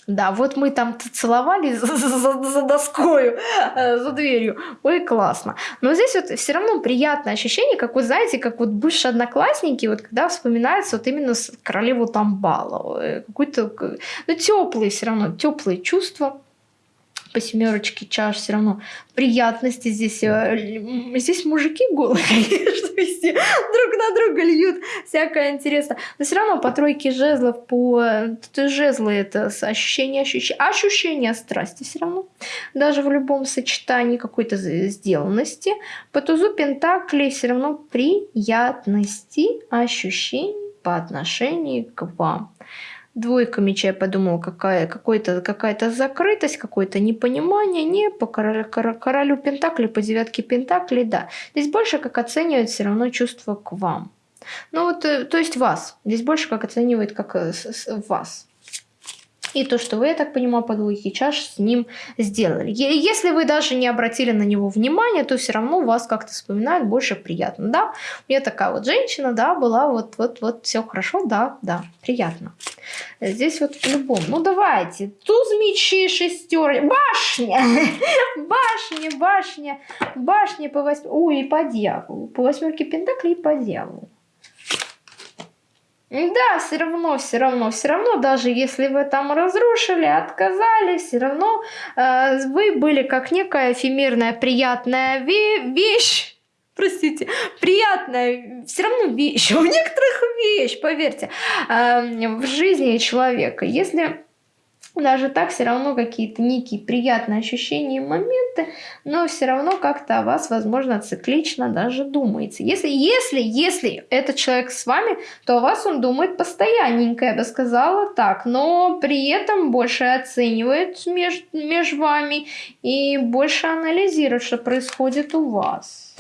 Да, вот мы там целовались <laughs> за, за, за доскою, э, за дверью. Ой, классно. Но здесь вот все равно приятное ощущение, как вы знаете, как вот бывшие одноклассники, вот когда вспоминается вот именно королеву Тамбала. Э, какой-то, ну, теплые все равно, теплые чувства по семерочке чаш все равно приятности здесь. Э, здесь мужики голые, <laughs> конечно, везде друг на друга льют всякое интересно. Но все равно по тройке жезлов, по жезлы это ощущение, ощущение, ощущение страсти все равно. Даже в любом сочетании какой-то сделанности. По тузу пентаклей все равно приятности, ощущений по отношению к вам. Двойка меча, я подумала, какая, какой-то, какая-то закрытость, какое-то непонимание. Не, по королю, королю Пентакли, по девятке Пентакли, да. Здесь больше как оценивает все равно чувство к вам. Ну вот, э, то есть вас. Здесь больше как оценивает как э, вас. И то, что вы, я так понимаю, по двойке чаш с ним сделали. Если вы даже не обратили на него внимания, то все равно вас как-то вспоминают больше приятно. Да, у меня такая вот женщина, да, была вот, вот, вот, все хорошо, да, да, приятно. Здесь вот по-любому. Ну, давайте. Туз мечи, шестер. Башня! <laughs> Башня, башня, башня по восьмерке. Ой, и по дьяволу. По восьмерке пентаклей и по дьяволу. Да, все равно, все равно, все равно, даже если вы там разрушили, отказали, все равно э, вы были как некая эфемерная приятная вещь, простите, приятная, все равно вещь, <laughs> у некоторых вещь, поверьте, э, в жизни человека. Если даже так все равно какие-то некие приятные ощущения и моменты, но все равно как-то о вас, возможно, циклично даже думается. Если, если, если этот человек с вами, то о вас он думает постоянненько, я бы сказала так, но при этом больше оценивает между меж вами и больше анализирует, что происходит у вас.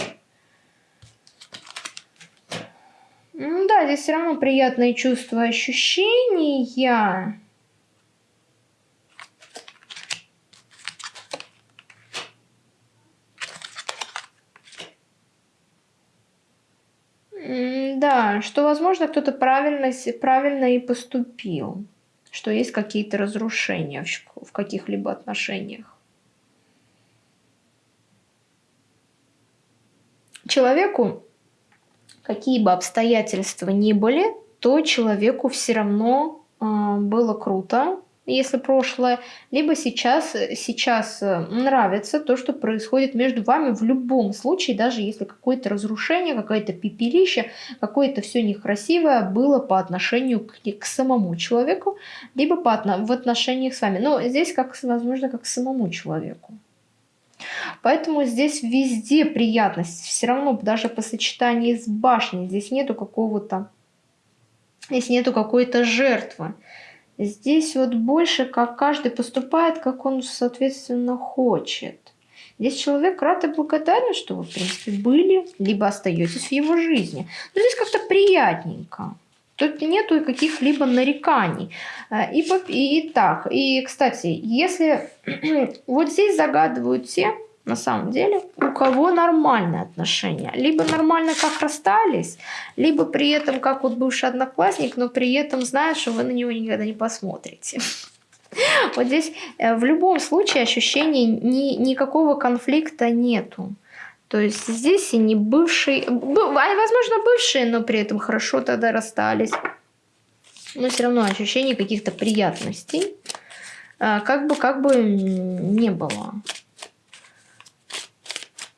Да, здесь все равно приятные чувства, ощущения. Да, что, возможно, кто-то правильно, правильно и поступил, что есть какие-то разрушения в, каких-либо отношениях. Человеку, какие бы обстоятельства ни были, то человеку все равно э, было круто, если прошлое, либо сейчас, сейчас э, нравится то, что происходит между вами в любом случае, даже если какое-то разрушение, какое-то пепелище, какое-то все некрасивое было по отношению к, к самому человеку, либо по, в отношениях с вами. Но здесь, как возможно, как к самому человеку. Поэтому здесь везде приятность. Все равно даже по сочетании с башней здесь нету какого-то, здесь нету какой-то жертвы. Здесь вот больше, как каждый поступает, как он, соответственно, хочет. Здесь человек рад и благодарен, что вы, в принципе, были, либо остаетесь в его жизни. Но здесь как-то приятненько. Тут нету каких-либо нареканий. Э, и, и, так. И, кстати, если <clears throat> вот здесь загадывают те, на самом деле, у кого нормальные отношения. Либо нормально как расстались, либо при этом как вот бывший одноклассник, но при этом знаешь, что вы на него никогда не посмотрите. <laughs> Вот здесь э, в любом случае ощущений ни, никакого конфликта нету. То есть здесь и не бывшие, возможно бывшие, но при этом хорошо тогда расстались. Но все равно ощущений каких-то приятностей, э, как бы, как бы не было.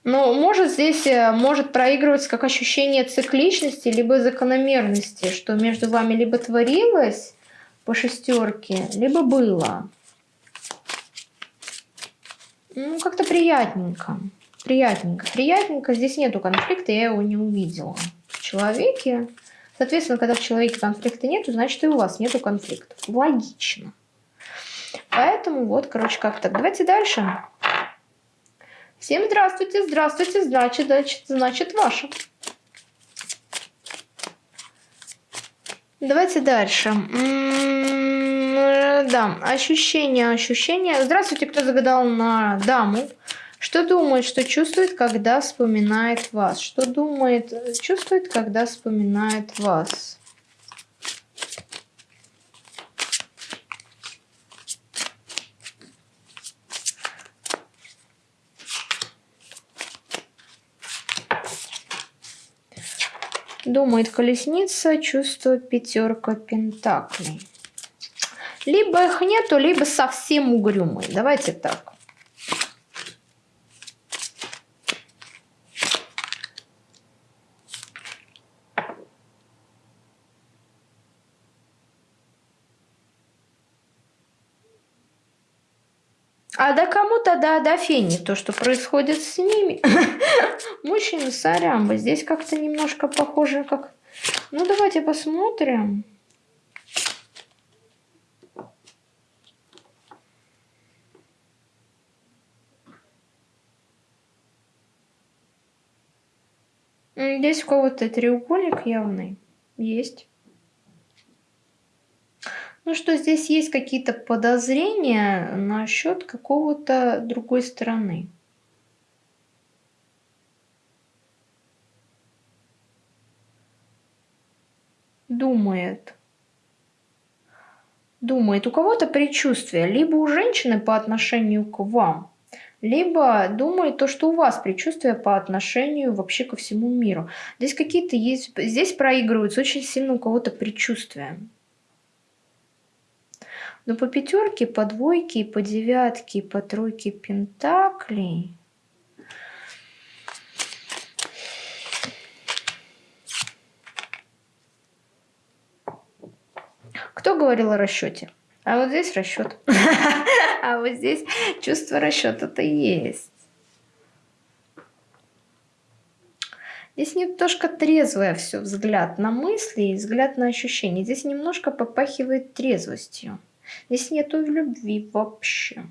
Но может здесь э, может проигрываться как ощущение цикличности, либо закономерности, что между вами либо творилось по шестерке, либо было. Ну, как-то приятненько. Приятненько. Приятненько. Здесь нету конфликта, я его не увидела. В человеке. Соответственно, когда в человеке конфликта нету, значит и у вас нету конфликтов. Логично. Поэтому вот, короче, как так. Давайте дальше. Всем здравствуйте, здравствуйте, значит, значит, значит, ваше. Давайте дальше. М -м -м да, ощущения, ощущения. Здравствуйте, кто загадал на даму. Что думает, что чувствует, когда вспоминает вас? Что думает, чувствует, когда вспоминает вас? Думает колесница, чувствует пятерка пентаклей. Либо их нету, либо совсем угрюмый. Давайте так. А да кому тогда да фени, то, что происходит с ними. <laughs> Мужчины сорямбы. Здесь как-то немножко похоже, как... Ну, давайте посмотрим. Здесь у кого-то треугольник явный. Есть. Ну что здесь есть какие-то подозрения насчет какого-то другой стороны. Думает. Думает. У кого-то предчувствие. Либо у женщины по отношению к вам. Либо думает то, что у вас предчувствие по отношению вообще ко всему миру. Здесь какие-то есть... Здесь проигрываются очень сильно у кого-то предчувствия. Но по пятерке, по двойке, по девятке, по тройке пентаклей... Кто говорил о расчете? А вот здесь расчет. <laughs> А вот здесь чувство расчета-то есть. Здесь немножко трезвое все взгляд на мысли и взгляд на ощущения. Здесь немножко попахивает трезвостью. Здесь нету любви вообще.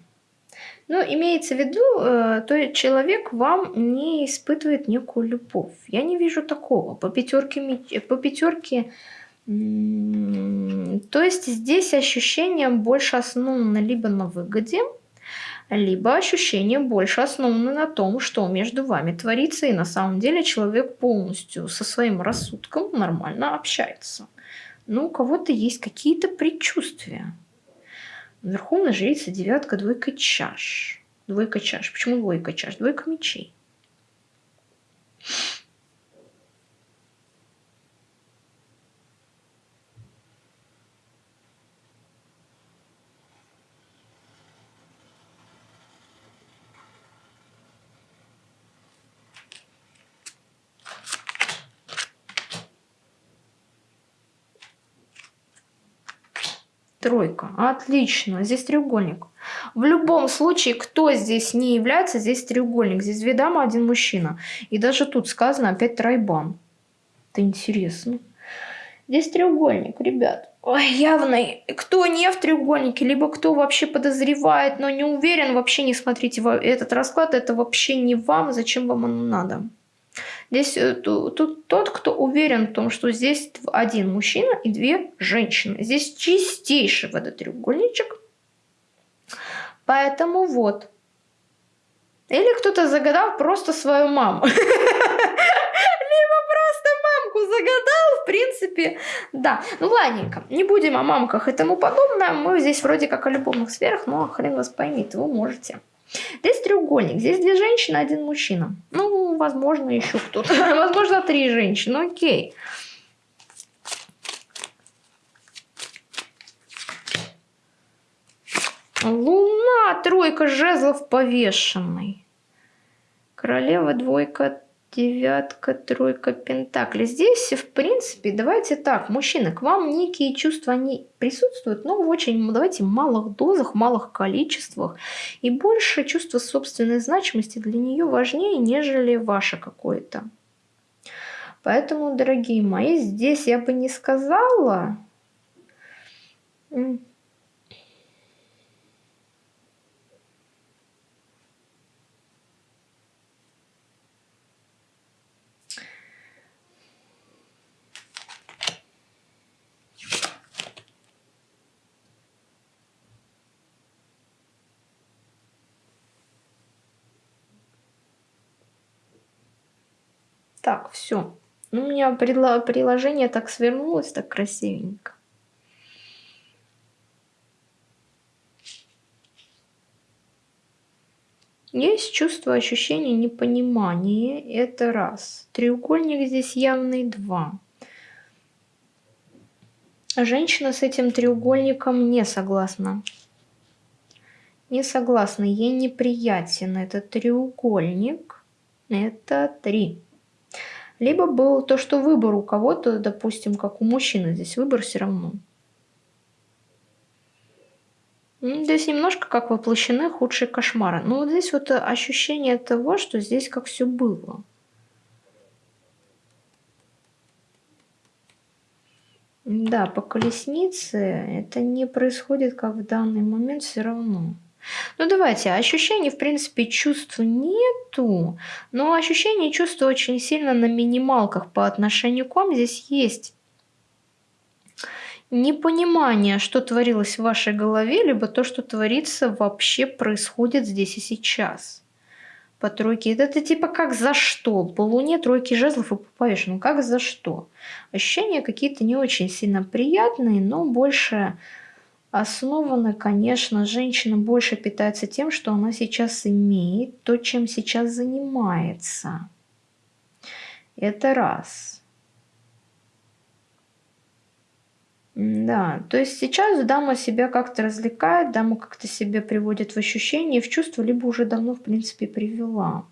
Но имеется в виду, э, то человек вам не испытывает некую любовь. Я не вижу такого. По пятерке, по пятерке то есть здесь ощущение больше основано либо на выгоде, либо ощущение больше основано на том, что между вами творится, и на самом деле человек полностью со своим рассудком нормально общается. Но у кого-то есть какие-то предчувствия. Верховная жрица, девятка, двойка чаш. Двойка чаш. Почему двойка чаш? Двойка мечей. Тройка. Отлично. Здесь треугольник. В любом случае, кто здесь не является, здесь треугольник. Здесь две дамы, один мужчина. И даже тут сказано опять тройбан. Это интересно. Здесь треугольник, ребят. Ой, явный. Кто не в треугольнике, либо кто вообще подозревает, но не уверен, вообще не смотрите этот расклад. Это вообще не вам, зачем вам оно надо. Здесь э, тут тот, кто уверен в том, что здесь один мужчина и две женщины. Здесь чистейший водотреугольничек. Поэтому вот. Или кто-то загадал просто свою маму. <laughs> Либо просто мамку загадал, в принципе. Да, ну ладненько, не будем о мамках и тому подобное. Мы здесь вроде как о любовных сферах, но хрен вас поймите, вы можете. Здесь треугольник, здесь две женщины, один мужчина. Ну, возможно, еще кто-то. <laughs> Возможно, три женщины, окей. Луна, тройка жезлов повешенный. Королева, двойка, девятка, тройка пентаклей. Здесь, в принципе, давайте так, мужчины, к вам некие чувства, они присутствуют, но в очень, давайте, малых дозах, малых количествах. И больше чувство собственной значимости для нее важнее, нежели ваше какое-то. Поэтому, дорогие мои, здесь я бы не сказала... Так, все. У меня приложение так свернулось, так красивенько. Есть чувство ощущения непонимания. Это раз. Треугольник здесь явный два. Женщина с этим треугольником не согласна. Не согласна. Ей неприятен этот треугольник. Это три. Либо был то, что выбор у кого-то, допустим, как у мужчины, здесь выбор все равно. Здесь немножко как воплощены худшие кошмары. Но вот здесь вот ощущение того, что здесь как все было. Да, по колеснице это не происходит как в данный момент все равно. Ну давайте, ощущений, в принципе, чувств нету, но ощущения и чувства очень сильно на минималках по отношению к вам здесь есть. Непонимание, что творилось в вашей голове, либо то, что творится, вообще происходит здесь и сейчас. По тройке. Это, это типа как за что? По луне тройки жезлов и по повешенному. Как за что? Ощущения какие-то не очень сильно приятные, но больше основана, конечно, женщина больше питается тем, что она сейчас имеет, то, чем сейчас занимается. Это раз. Да, то есть сейчас дама себя как-то развлекает, дама как-то себя приводит в ощущение, в чувство, либо уже давно, в принципе, привела.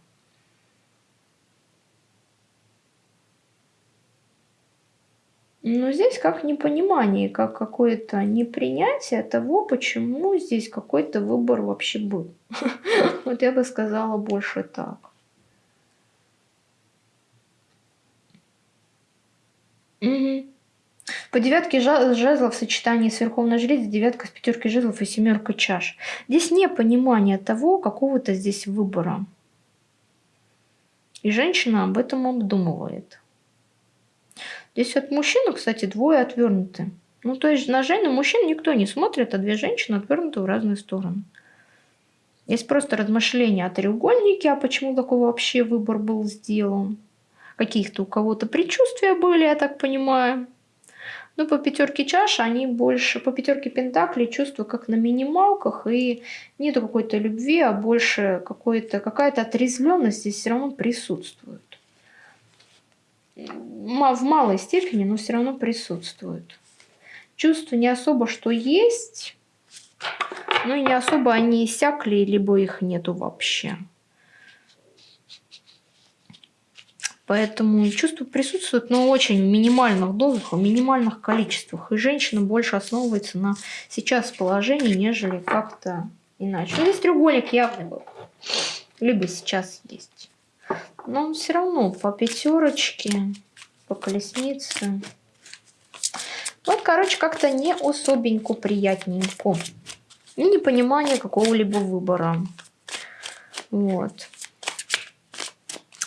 Но здесь как непонимание, как какое-то непринятие того, почему здесь какой-то выбор вообще был. <laughs> Вот я бы сказала больше так. По девятке жезлов в сочетании с Верховной Жрицей, девятка с пятеркой жезлов и семеркой чаш. Здесь не понимание того какого-то здесь выбора. И женщина об этом обдумывает. Здесь от мужчины, кстати, двое отвернуты. Ну, то есть на женщин мужчин никто не смотрит, а две женщины отвернуты в разные стороны. Есть просто размышления о треугольнике, а почему такой вообще выбор был сделан. Каких-то у кого-то предчувствия были, я так понимаю. Но по пятерке чаш они больше, по пятерке пентаклей чувства как на минималках, и нету какой-то любви, а больше какая-то отрезвленность здесь все равно присутствует в малой степени, но все равно присутствуют. Чувства не особо что есть, но и не особо они иссякли, либо их нету вообще. Поэтому чувства присутствуют, но очень в минимальных дозах, в минимальных количествах. И женщина больше основывается на сейчас положении, нежели как-то иначе. Ну, здесь треугольник явный был. Либо сейчас есть. Но все равно по пятерочке, по колеснице. Вот, короче, как-то не особенько приятненько. И непонимание какого-либо выбора. Вот.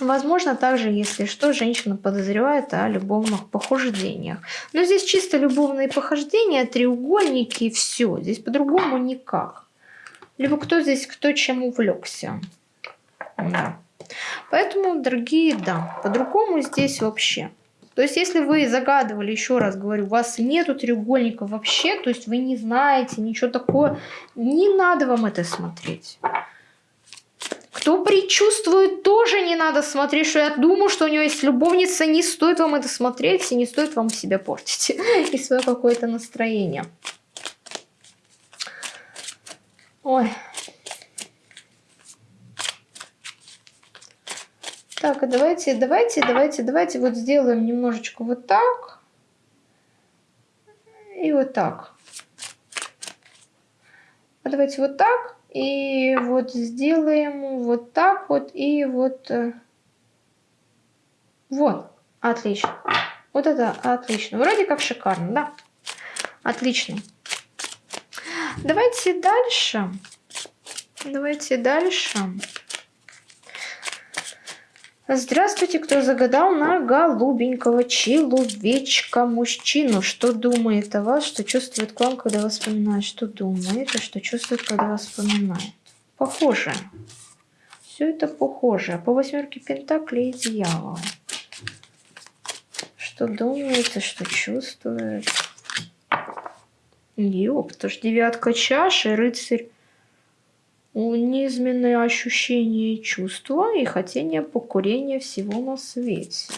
Возможно, также, если что, женщина подозревает о любовных похождениях. Но здесь чисто любовные похождения, треугольники и все. Здесь по-другому никак. Либо кто здесь, кто чем увлекся. Да. Поэтому, дорогие, да, по-другому здесь вообще. То есть, если вы загадывали, еще раз говорю, у вас нету треугольника вообще, то есть вы не знаете ничего такого, не надо вам это смотреть. Кто предчувствует, тоже не надо смотреть, что я думаю, что у него есть любовница, не стоит вам это смотреть, и не стоит вам себя портить <laughs> и свое какое-то настроение. Ой. Так, а давайте, давайте, давайте, давайте вот сделаем немножечко вот так. И вот так. А давайте вот так. И вот сделаем вот так вот. И вот... Э, вот. Отлично. Вот это отлично. Вроде как шикарно, да? Отлично. Давайте дальше. Давайте дальше. Здравствуйте, кто загадал на голубенького человечка, мужчину. Что думает о вас, что чувствует к вам, когда вас вспоминает? Что думает и что чувствует, когда вас вспоминает? Похоже. Все это похоже. По восьмерке пентаклей и дьявола. Что думает и что чувствует? Ёп, что девятка чаши, рыцарь низменные ощущения и чувства и хотение покурения всего на свете.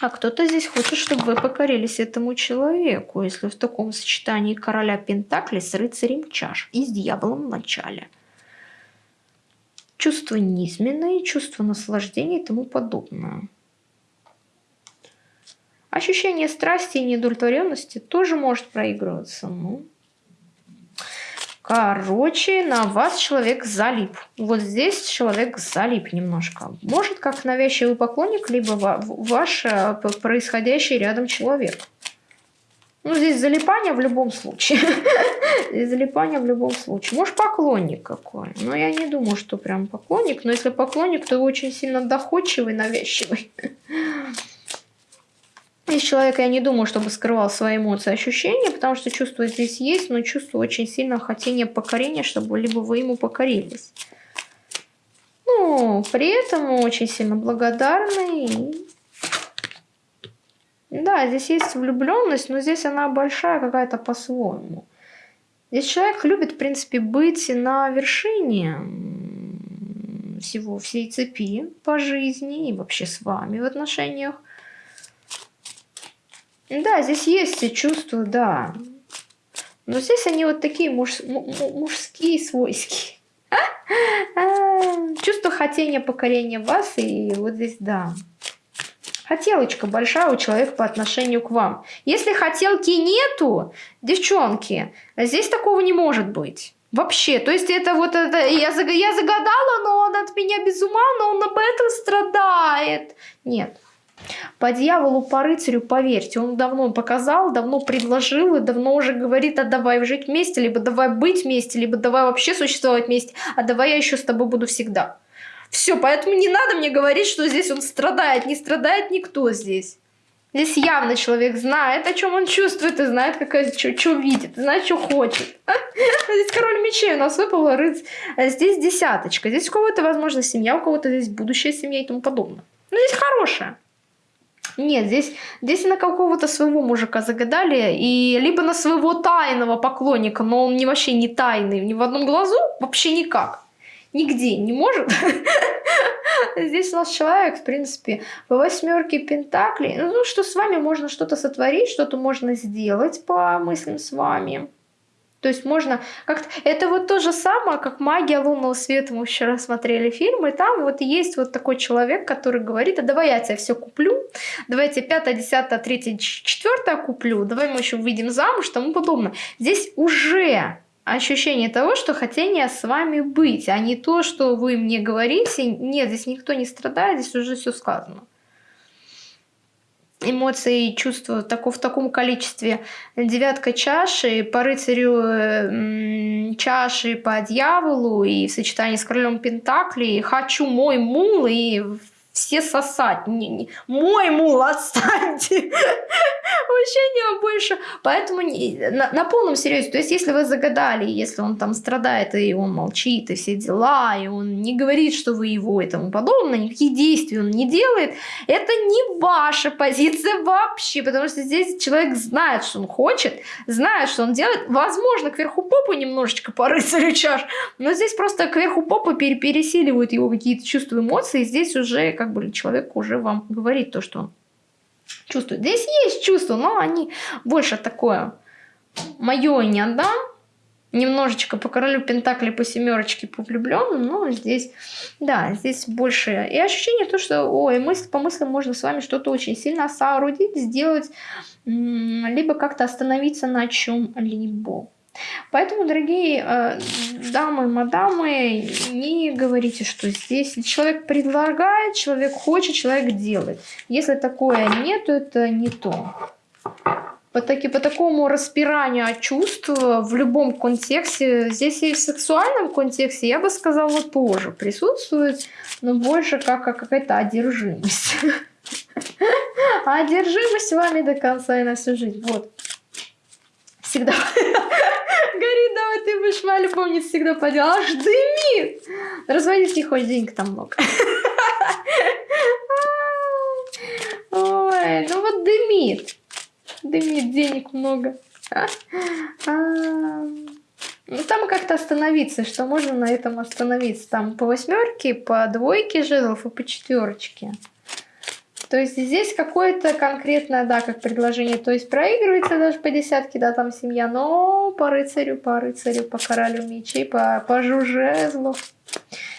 А кто-то здесь хочет, чтобы вы покорились этому человеку, если в таком сочетании короля Пентакли с рыцарем чаш и с дьяволом в начале. Чувство низменное, чувство наслаждения и тому подобное. Ощущение страсти и неудовлетворенности тоже может проигрываться. Ну, Короче, на вас человек залип. Вот здесь человек залип немножко. Может, как навязчивый поклонник, либо ваш э, происходящий рядом человек. Ну, здесь залипание в любом случае. <laughs> Здесь залипание в любом случае. Может, поклонник какой. Но я не думаю, что прям поклонник. Но если поклонник, то очень сильно доходчивый, навязчивый. <laughs> Здесь человек, я не думаю, чтобы скрывал свои эмоции, ощущения, потому что чувство здесь есть, но чувство очень сильно хотение покорения, чтобы либо вы ему покорились. Ну, при этом очень сильно благодарны. Да, здесь есть влюбленность, но здесь она большая какая-то по-своему. Здесь человек любит, в принципе, быть на вершине всего, всей цепи по жизни и вообще с вами в отношениях. Да, здесь есть все чувства, да. Но здесь они вот такие муж, мужские, свойские. <laughs> Чувство хотения покорения вас, и вот здесь, да. Хотелочка большая у человека по отношению к вам. Если хотелки нету, девчонки, здесь такого не может быть. Вообще, то есть это вот это, я, я загадала, но он от меня без ума, но он об этом страдает. Нет, по дьяволу, по рыцарю, поверьте, он давно показал, давно предложил и давно уже говорит, а давай жить вместе, либо давай быть вместе, либо давай вообще существовать вместе, а давай я еще с тобой буду всегда. Все, поэтому не надо мне говорить, что здесь он страдает, не страдает никто здесь. Здесь явно человек знает, о чем он чувствует, и знает, какая, что, видит, знает, что хочет. <laughs> Здесь король мечей у нас выпал. А здесь десяточка. Здесь у кого-то, возможно, семья, у кого-то здесь будущая семья и тому подобное. Но здесь хорошая. Нет, здесь, здесь на какого-то своего мужика загадали, и либо на своего тайного поклонника, но он не вообще не тайный, ни в одном глазу, вообще никак. Нигде не может. <laughs> Здесь у нас человек, в принципе, по восьмерке пентаклей. Ну, что с вами можно что-то сотворить, что-то можно сделать по мыслям с вами. То есть можно как-то... Это вот то же самое, как «Магия лунного света». Мы вчера смотрели фильм, и там вот есть вот такой человек, который говорит, а давай я тебе все куплю, давай я тебе пятое, десятое, третье, четвертое куплю, давай мы еще выйдем замуж, тому подобное. Здесь уже ощущение того, что хотение с вами быть, а не то, что вы мне говорите. Нет, здесь никто не страдает, здесь уже все сказано эмоции и чувства тако, в таком количестве. Девятка чаши, по рыцарю э, чаши, по дьяволу и в сочетании с королем Пентакли «Хочу мой мул» и все сосать. Не, не. Мой мул, отстаньте. <laughs> Вообще не больше. Поэтому не, на, на полном серьезе. То есть, если вы загадали, если он там страдает, и он молчит, и все дела, и он не говорит, что вы его и тому подобное, никаких действий он не делает, это не ваша позиция вообще, потому что здесь человек знает, что он хочет, знает, что он делает. Возможно, кверху попу немножечко по чаш, но здесь просто кверху попы пересиливают его какие-то чувства, эмоции, и здесь уже как как бы человек уже вам говорит то, что он чувствует. Здесь есть чувства, но они больше такое мое не отдам. Немножечко по королю Пентакли, по семерочке, по влюбленным, но здесь, да, здесь больше. И ощущение то, что, ой, мысль по мыслям можно с вами что-то очень сильно соорудить, сделать, либо как-то остановиться на чем-либо. Поэтому, дорогие э, дамы, мадамы, не говорите, что здесь человек предлагает, человек хочет, человек делает. Если такое нет, то это не то. По, таки, по такому распиранию чувств в любом контексте, здесь и в сексуальном контексте, я бы сказала, тоже присутствует, но больше как, как какая-то одержимость. <laughs> Одержимость вами до конца и на всю жизнь. Вот. Всегда. <laughs> Горит, давай ты будешь моя любовница всегда по. Аж дымит. Разводить хоть денег там много. <laughs> Ой, ну вот дымит. Дымит, денег много. А, ну там как-то остановиться, что можно на этом остановиться. Там по восьмерке, по двойке жезлов и по четверочке. То есть здесь какое-то конкретное, да, как предложение, то есть проигрывается даже по десятке, да, там семья, но по рыцарю, по рыцарю, по королю мечей, по, по жужезлу.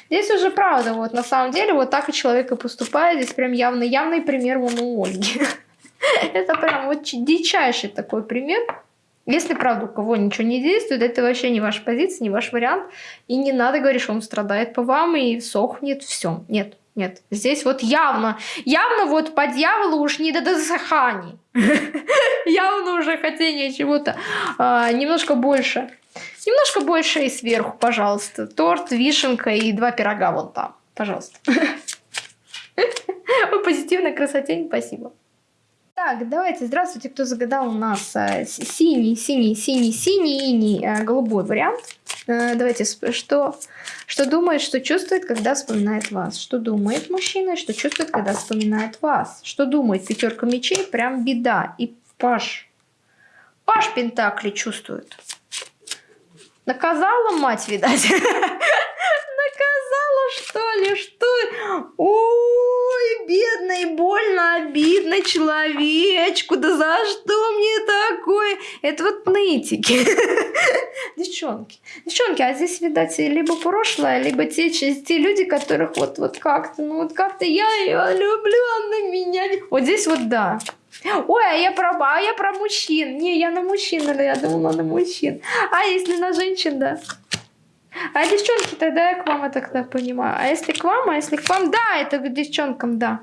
Здесь уже правда, вот на самом деле вот так и человек и поступает, здесь прям явный, явный пример вон у Ольги. <laughs> Это прям вот дичайший такой пример. Если, правда, у кого ничего не действует, это вообще не ваша позиция, не ваш вариант. И не надо говорить, что он страдает по вам и сохнет, все. Нет, нет, здесь вот явно, явно вот по дьяволу уж не до досыханий. <laughs> Явно уже хотение чего-то а, немножко больше. Немножко больше и сверху, пожалуйста. Торт, вишенка и два пирога вон там. Пожалуйста. <laughs> По позитивной красоте, спасибо. Так, давайте, здравствуйте, кто загадал у нас а, синий, синий, синий, синий, а, голубой вариант. А, давайте, что что думает, что чувствует, когда вспоминает вас? Что думает мужчина, что чувствует, когда вспоминает вас? Что думает пятерка мечей? Прям беда. И Паш. Паш Пентакли чувствует. Наказала мать, видать. <laughs> Наказала, что ли? Что? Ой, бедный, больно, обидно человечку. Да за что мне такое? Это вот нытики. <laughs> Девчонки. Девчонки, а здесь, видать, либо прошлое, либо те, те люди, которых вот, вот как-то, ну вот как-то я ее люблю, она меня... Вот здесь вот да. Ой, а я про, а я про мужчин. Не, я на мужчин, я думала на мужчин. А если на женщин, да. А девчонки, тогда я к вам это тогда понимаю. А если к вам, а если к вам, да, это к девчонкам, да.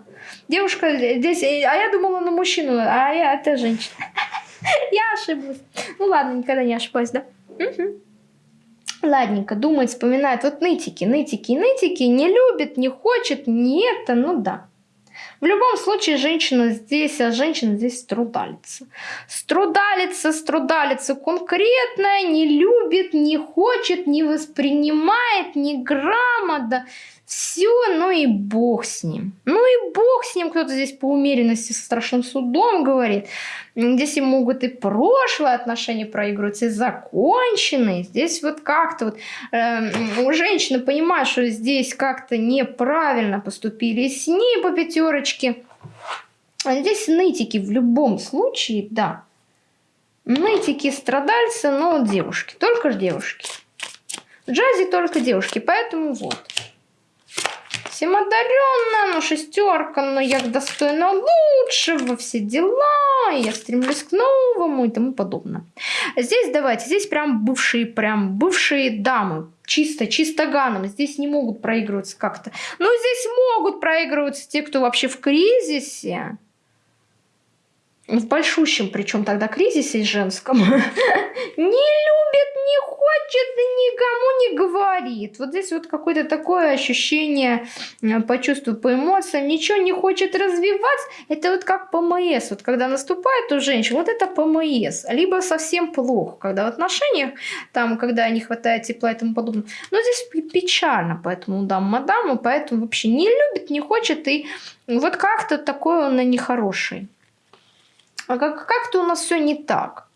Девушка здесь, а я думала на мужчину, а я это женщина. <laughs> Я ошиблась. Ну ладно, никогда не ошибаюсь, да? Ладненько, думает, вспоминает. Вот нытики, нытики, нытики, не любит, не хочет, не это, ну да. В любом случае, женщина здесь, а женщина здесь страдалица. Страдалица, страдалица конкретная, не любит, не хочет, не воспринимает, не грамота. Все, ну и бог с ним. Ну и бог с ним, кто-то здесь по умеренности со страшным судом говорит. Здесь и могут и прошлые отношения проигрываться, и законченные. Здесь вот как-то вот э, у женщины понимает, что здесь как-то неправильно поступили с ней по пятерочке. А здесь нытики в любом случае, да. Нытики страдальцы, но девушки, только же девушки. В джазе только девушки, поэтому вот. Всем одаренная, ну шестерка, но я достойна лучшего, все дела, я стремлюсь к новому и тому подобное. Здесь давайте, здесь прям бывшие, прям бывшие дамы, чисто, чисто ганом. Здесь не могут проигрываться как-то. Но здесь могут проигрываться те, кто вообще в кризисе в большущем, причем тогда кризисе женском, <laughs> не любит, не хочет и никому не говорит. Вот здесь вот какое-то такое ощущение э, по чувству, по эмоциям, ничего не хочет развивать. Это вот как ПМС, вот когда наступает у женщин, вот это ПМС. Либо совсем плохо, когда в отношениях, там, когда не хватает тепла и тому подобное. Но здесь печально, поэтому дам мадаму, поэтому вообще не любит, не хочет, и вот как-то такой он нехороший. А как- как-то у нас все не так.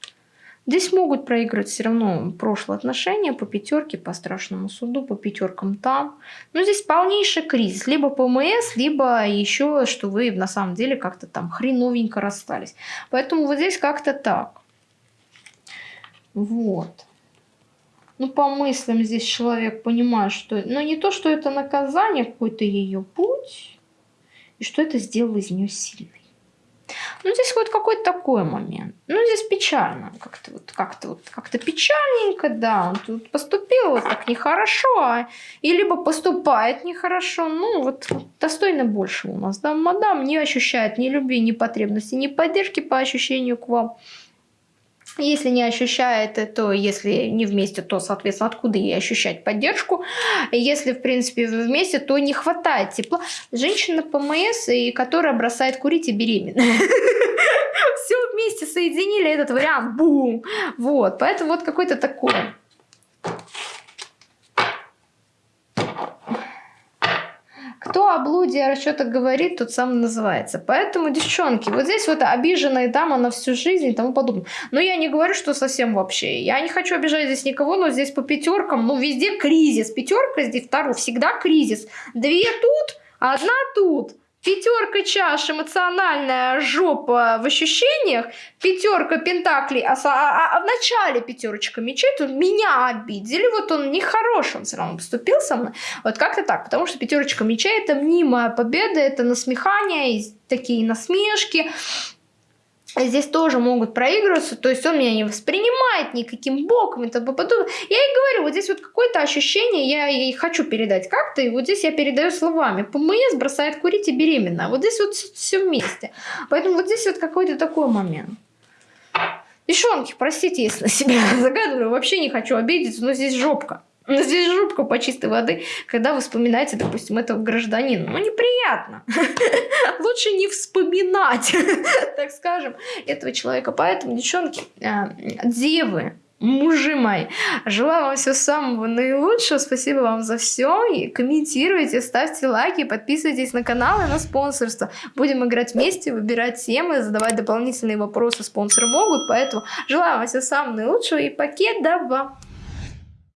Здесь могут проиграть все равно прошлые отношения по пятерке, по страшному суду, по пятеркам там. Но здесь полнейший кризис. Либо ПМС, либо еще, что вы на самом деле как-то там хреновенько расстались. Поэтому вот здесь как-то так. Вот. Ну, по мыслям здесь человек понимает, что... Ну, не то, что это наказание, какой-то ее путь, и что это сделало из нее сильной. Ну, здесь вот какой-то такой момент. Ну, здесь печально. Как-то вот, как-то вот, как-то печальненько, да. Он тут поступил вот так нехорошо, а, и либо поступает нехорошо. Ну, вот достойно больше у нас, да. Мадам не ощущает ни любви, ни потребности, ни поддержки по ощущению к вам. Если не ощущает, то если не вместе, то, соответственно, откуда ей ощущать поддержку? Если, в принципе, вместе, то не хватает тепла. Женщина ПМС, и которая бросает курить и беременна. <laughs> Все вместе соединили этот вариант. Бум! Вот, поэтому вот какой-то такой Кто о блуде, о расчетах говорит, тот сам называется. Поэтому, девчонки, вот здесь вот обиженная дама на всю жизнь и тому подобное. Но я не говорю, что совсем вообще. Я не хочу обижать здесь никого, но здесь по пятеркам, ну, везде кризис. Пятерка здесь вторую, всегда кризис. Две тут, одна тут. Пятерка чаш, эмоциональная жопа в ощущениях, пятерка пентаклей, а, а, а в начале пятерочка мечей тут меня обидели, вот он нехороший, он все равно поступил со мной, вот как-то так, потому что пятерочка мечей это мнимая победа, это насмехание, такие насмешки, здесь тоже могут проигрываться, то есть он меня не воспринимает никаким боком и тому подобное. Я и говорю, вот здесь вот какое-то ощущение, я и хочу передать как-то, и вот здесь я передаю словами. ПМС бросает курить и беременна. Вот здесь вот все вместе. Поэтому вот здесь вот какой-то такой момент. Девчонки, простите, если <laughs> на себя загадываю, вообще не хочу обидеться, но здесь жопка. Здесь жопка по чистой воды, когда вы вспоминаете, допустим, этого гражданина. Ну, неприятно. <laughs> Лучше не вспоминать, <laughs> так скажем, этого человека. Поэтому, девчонки, а, девы, мужи мои. Желаю вам всего самого наилучшего. Спасибо вам за все. И комментируйте, ставьте лайки, подписывайтесь на канал и на спонсорство. Будем играть вместе, выбирать темы, задавать дополнительные вопросы спонсоры могут. Поэтому желаю вам всего самого наилучшего и покедова.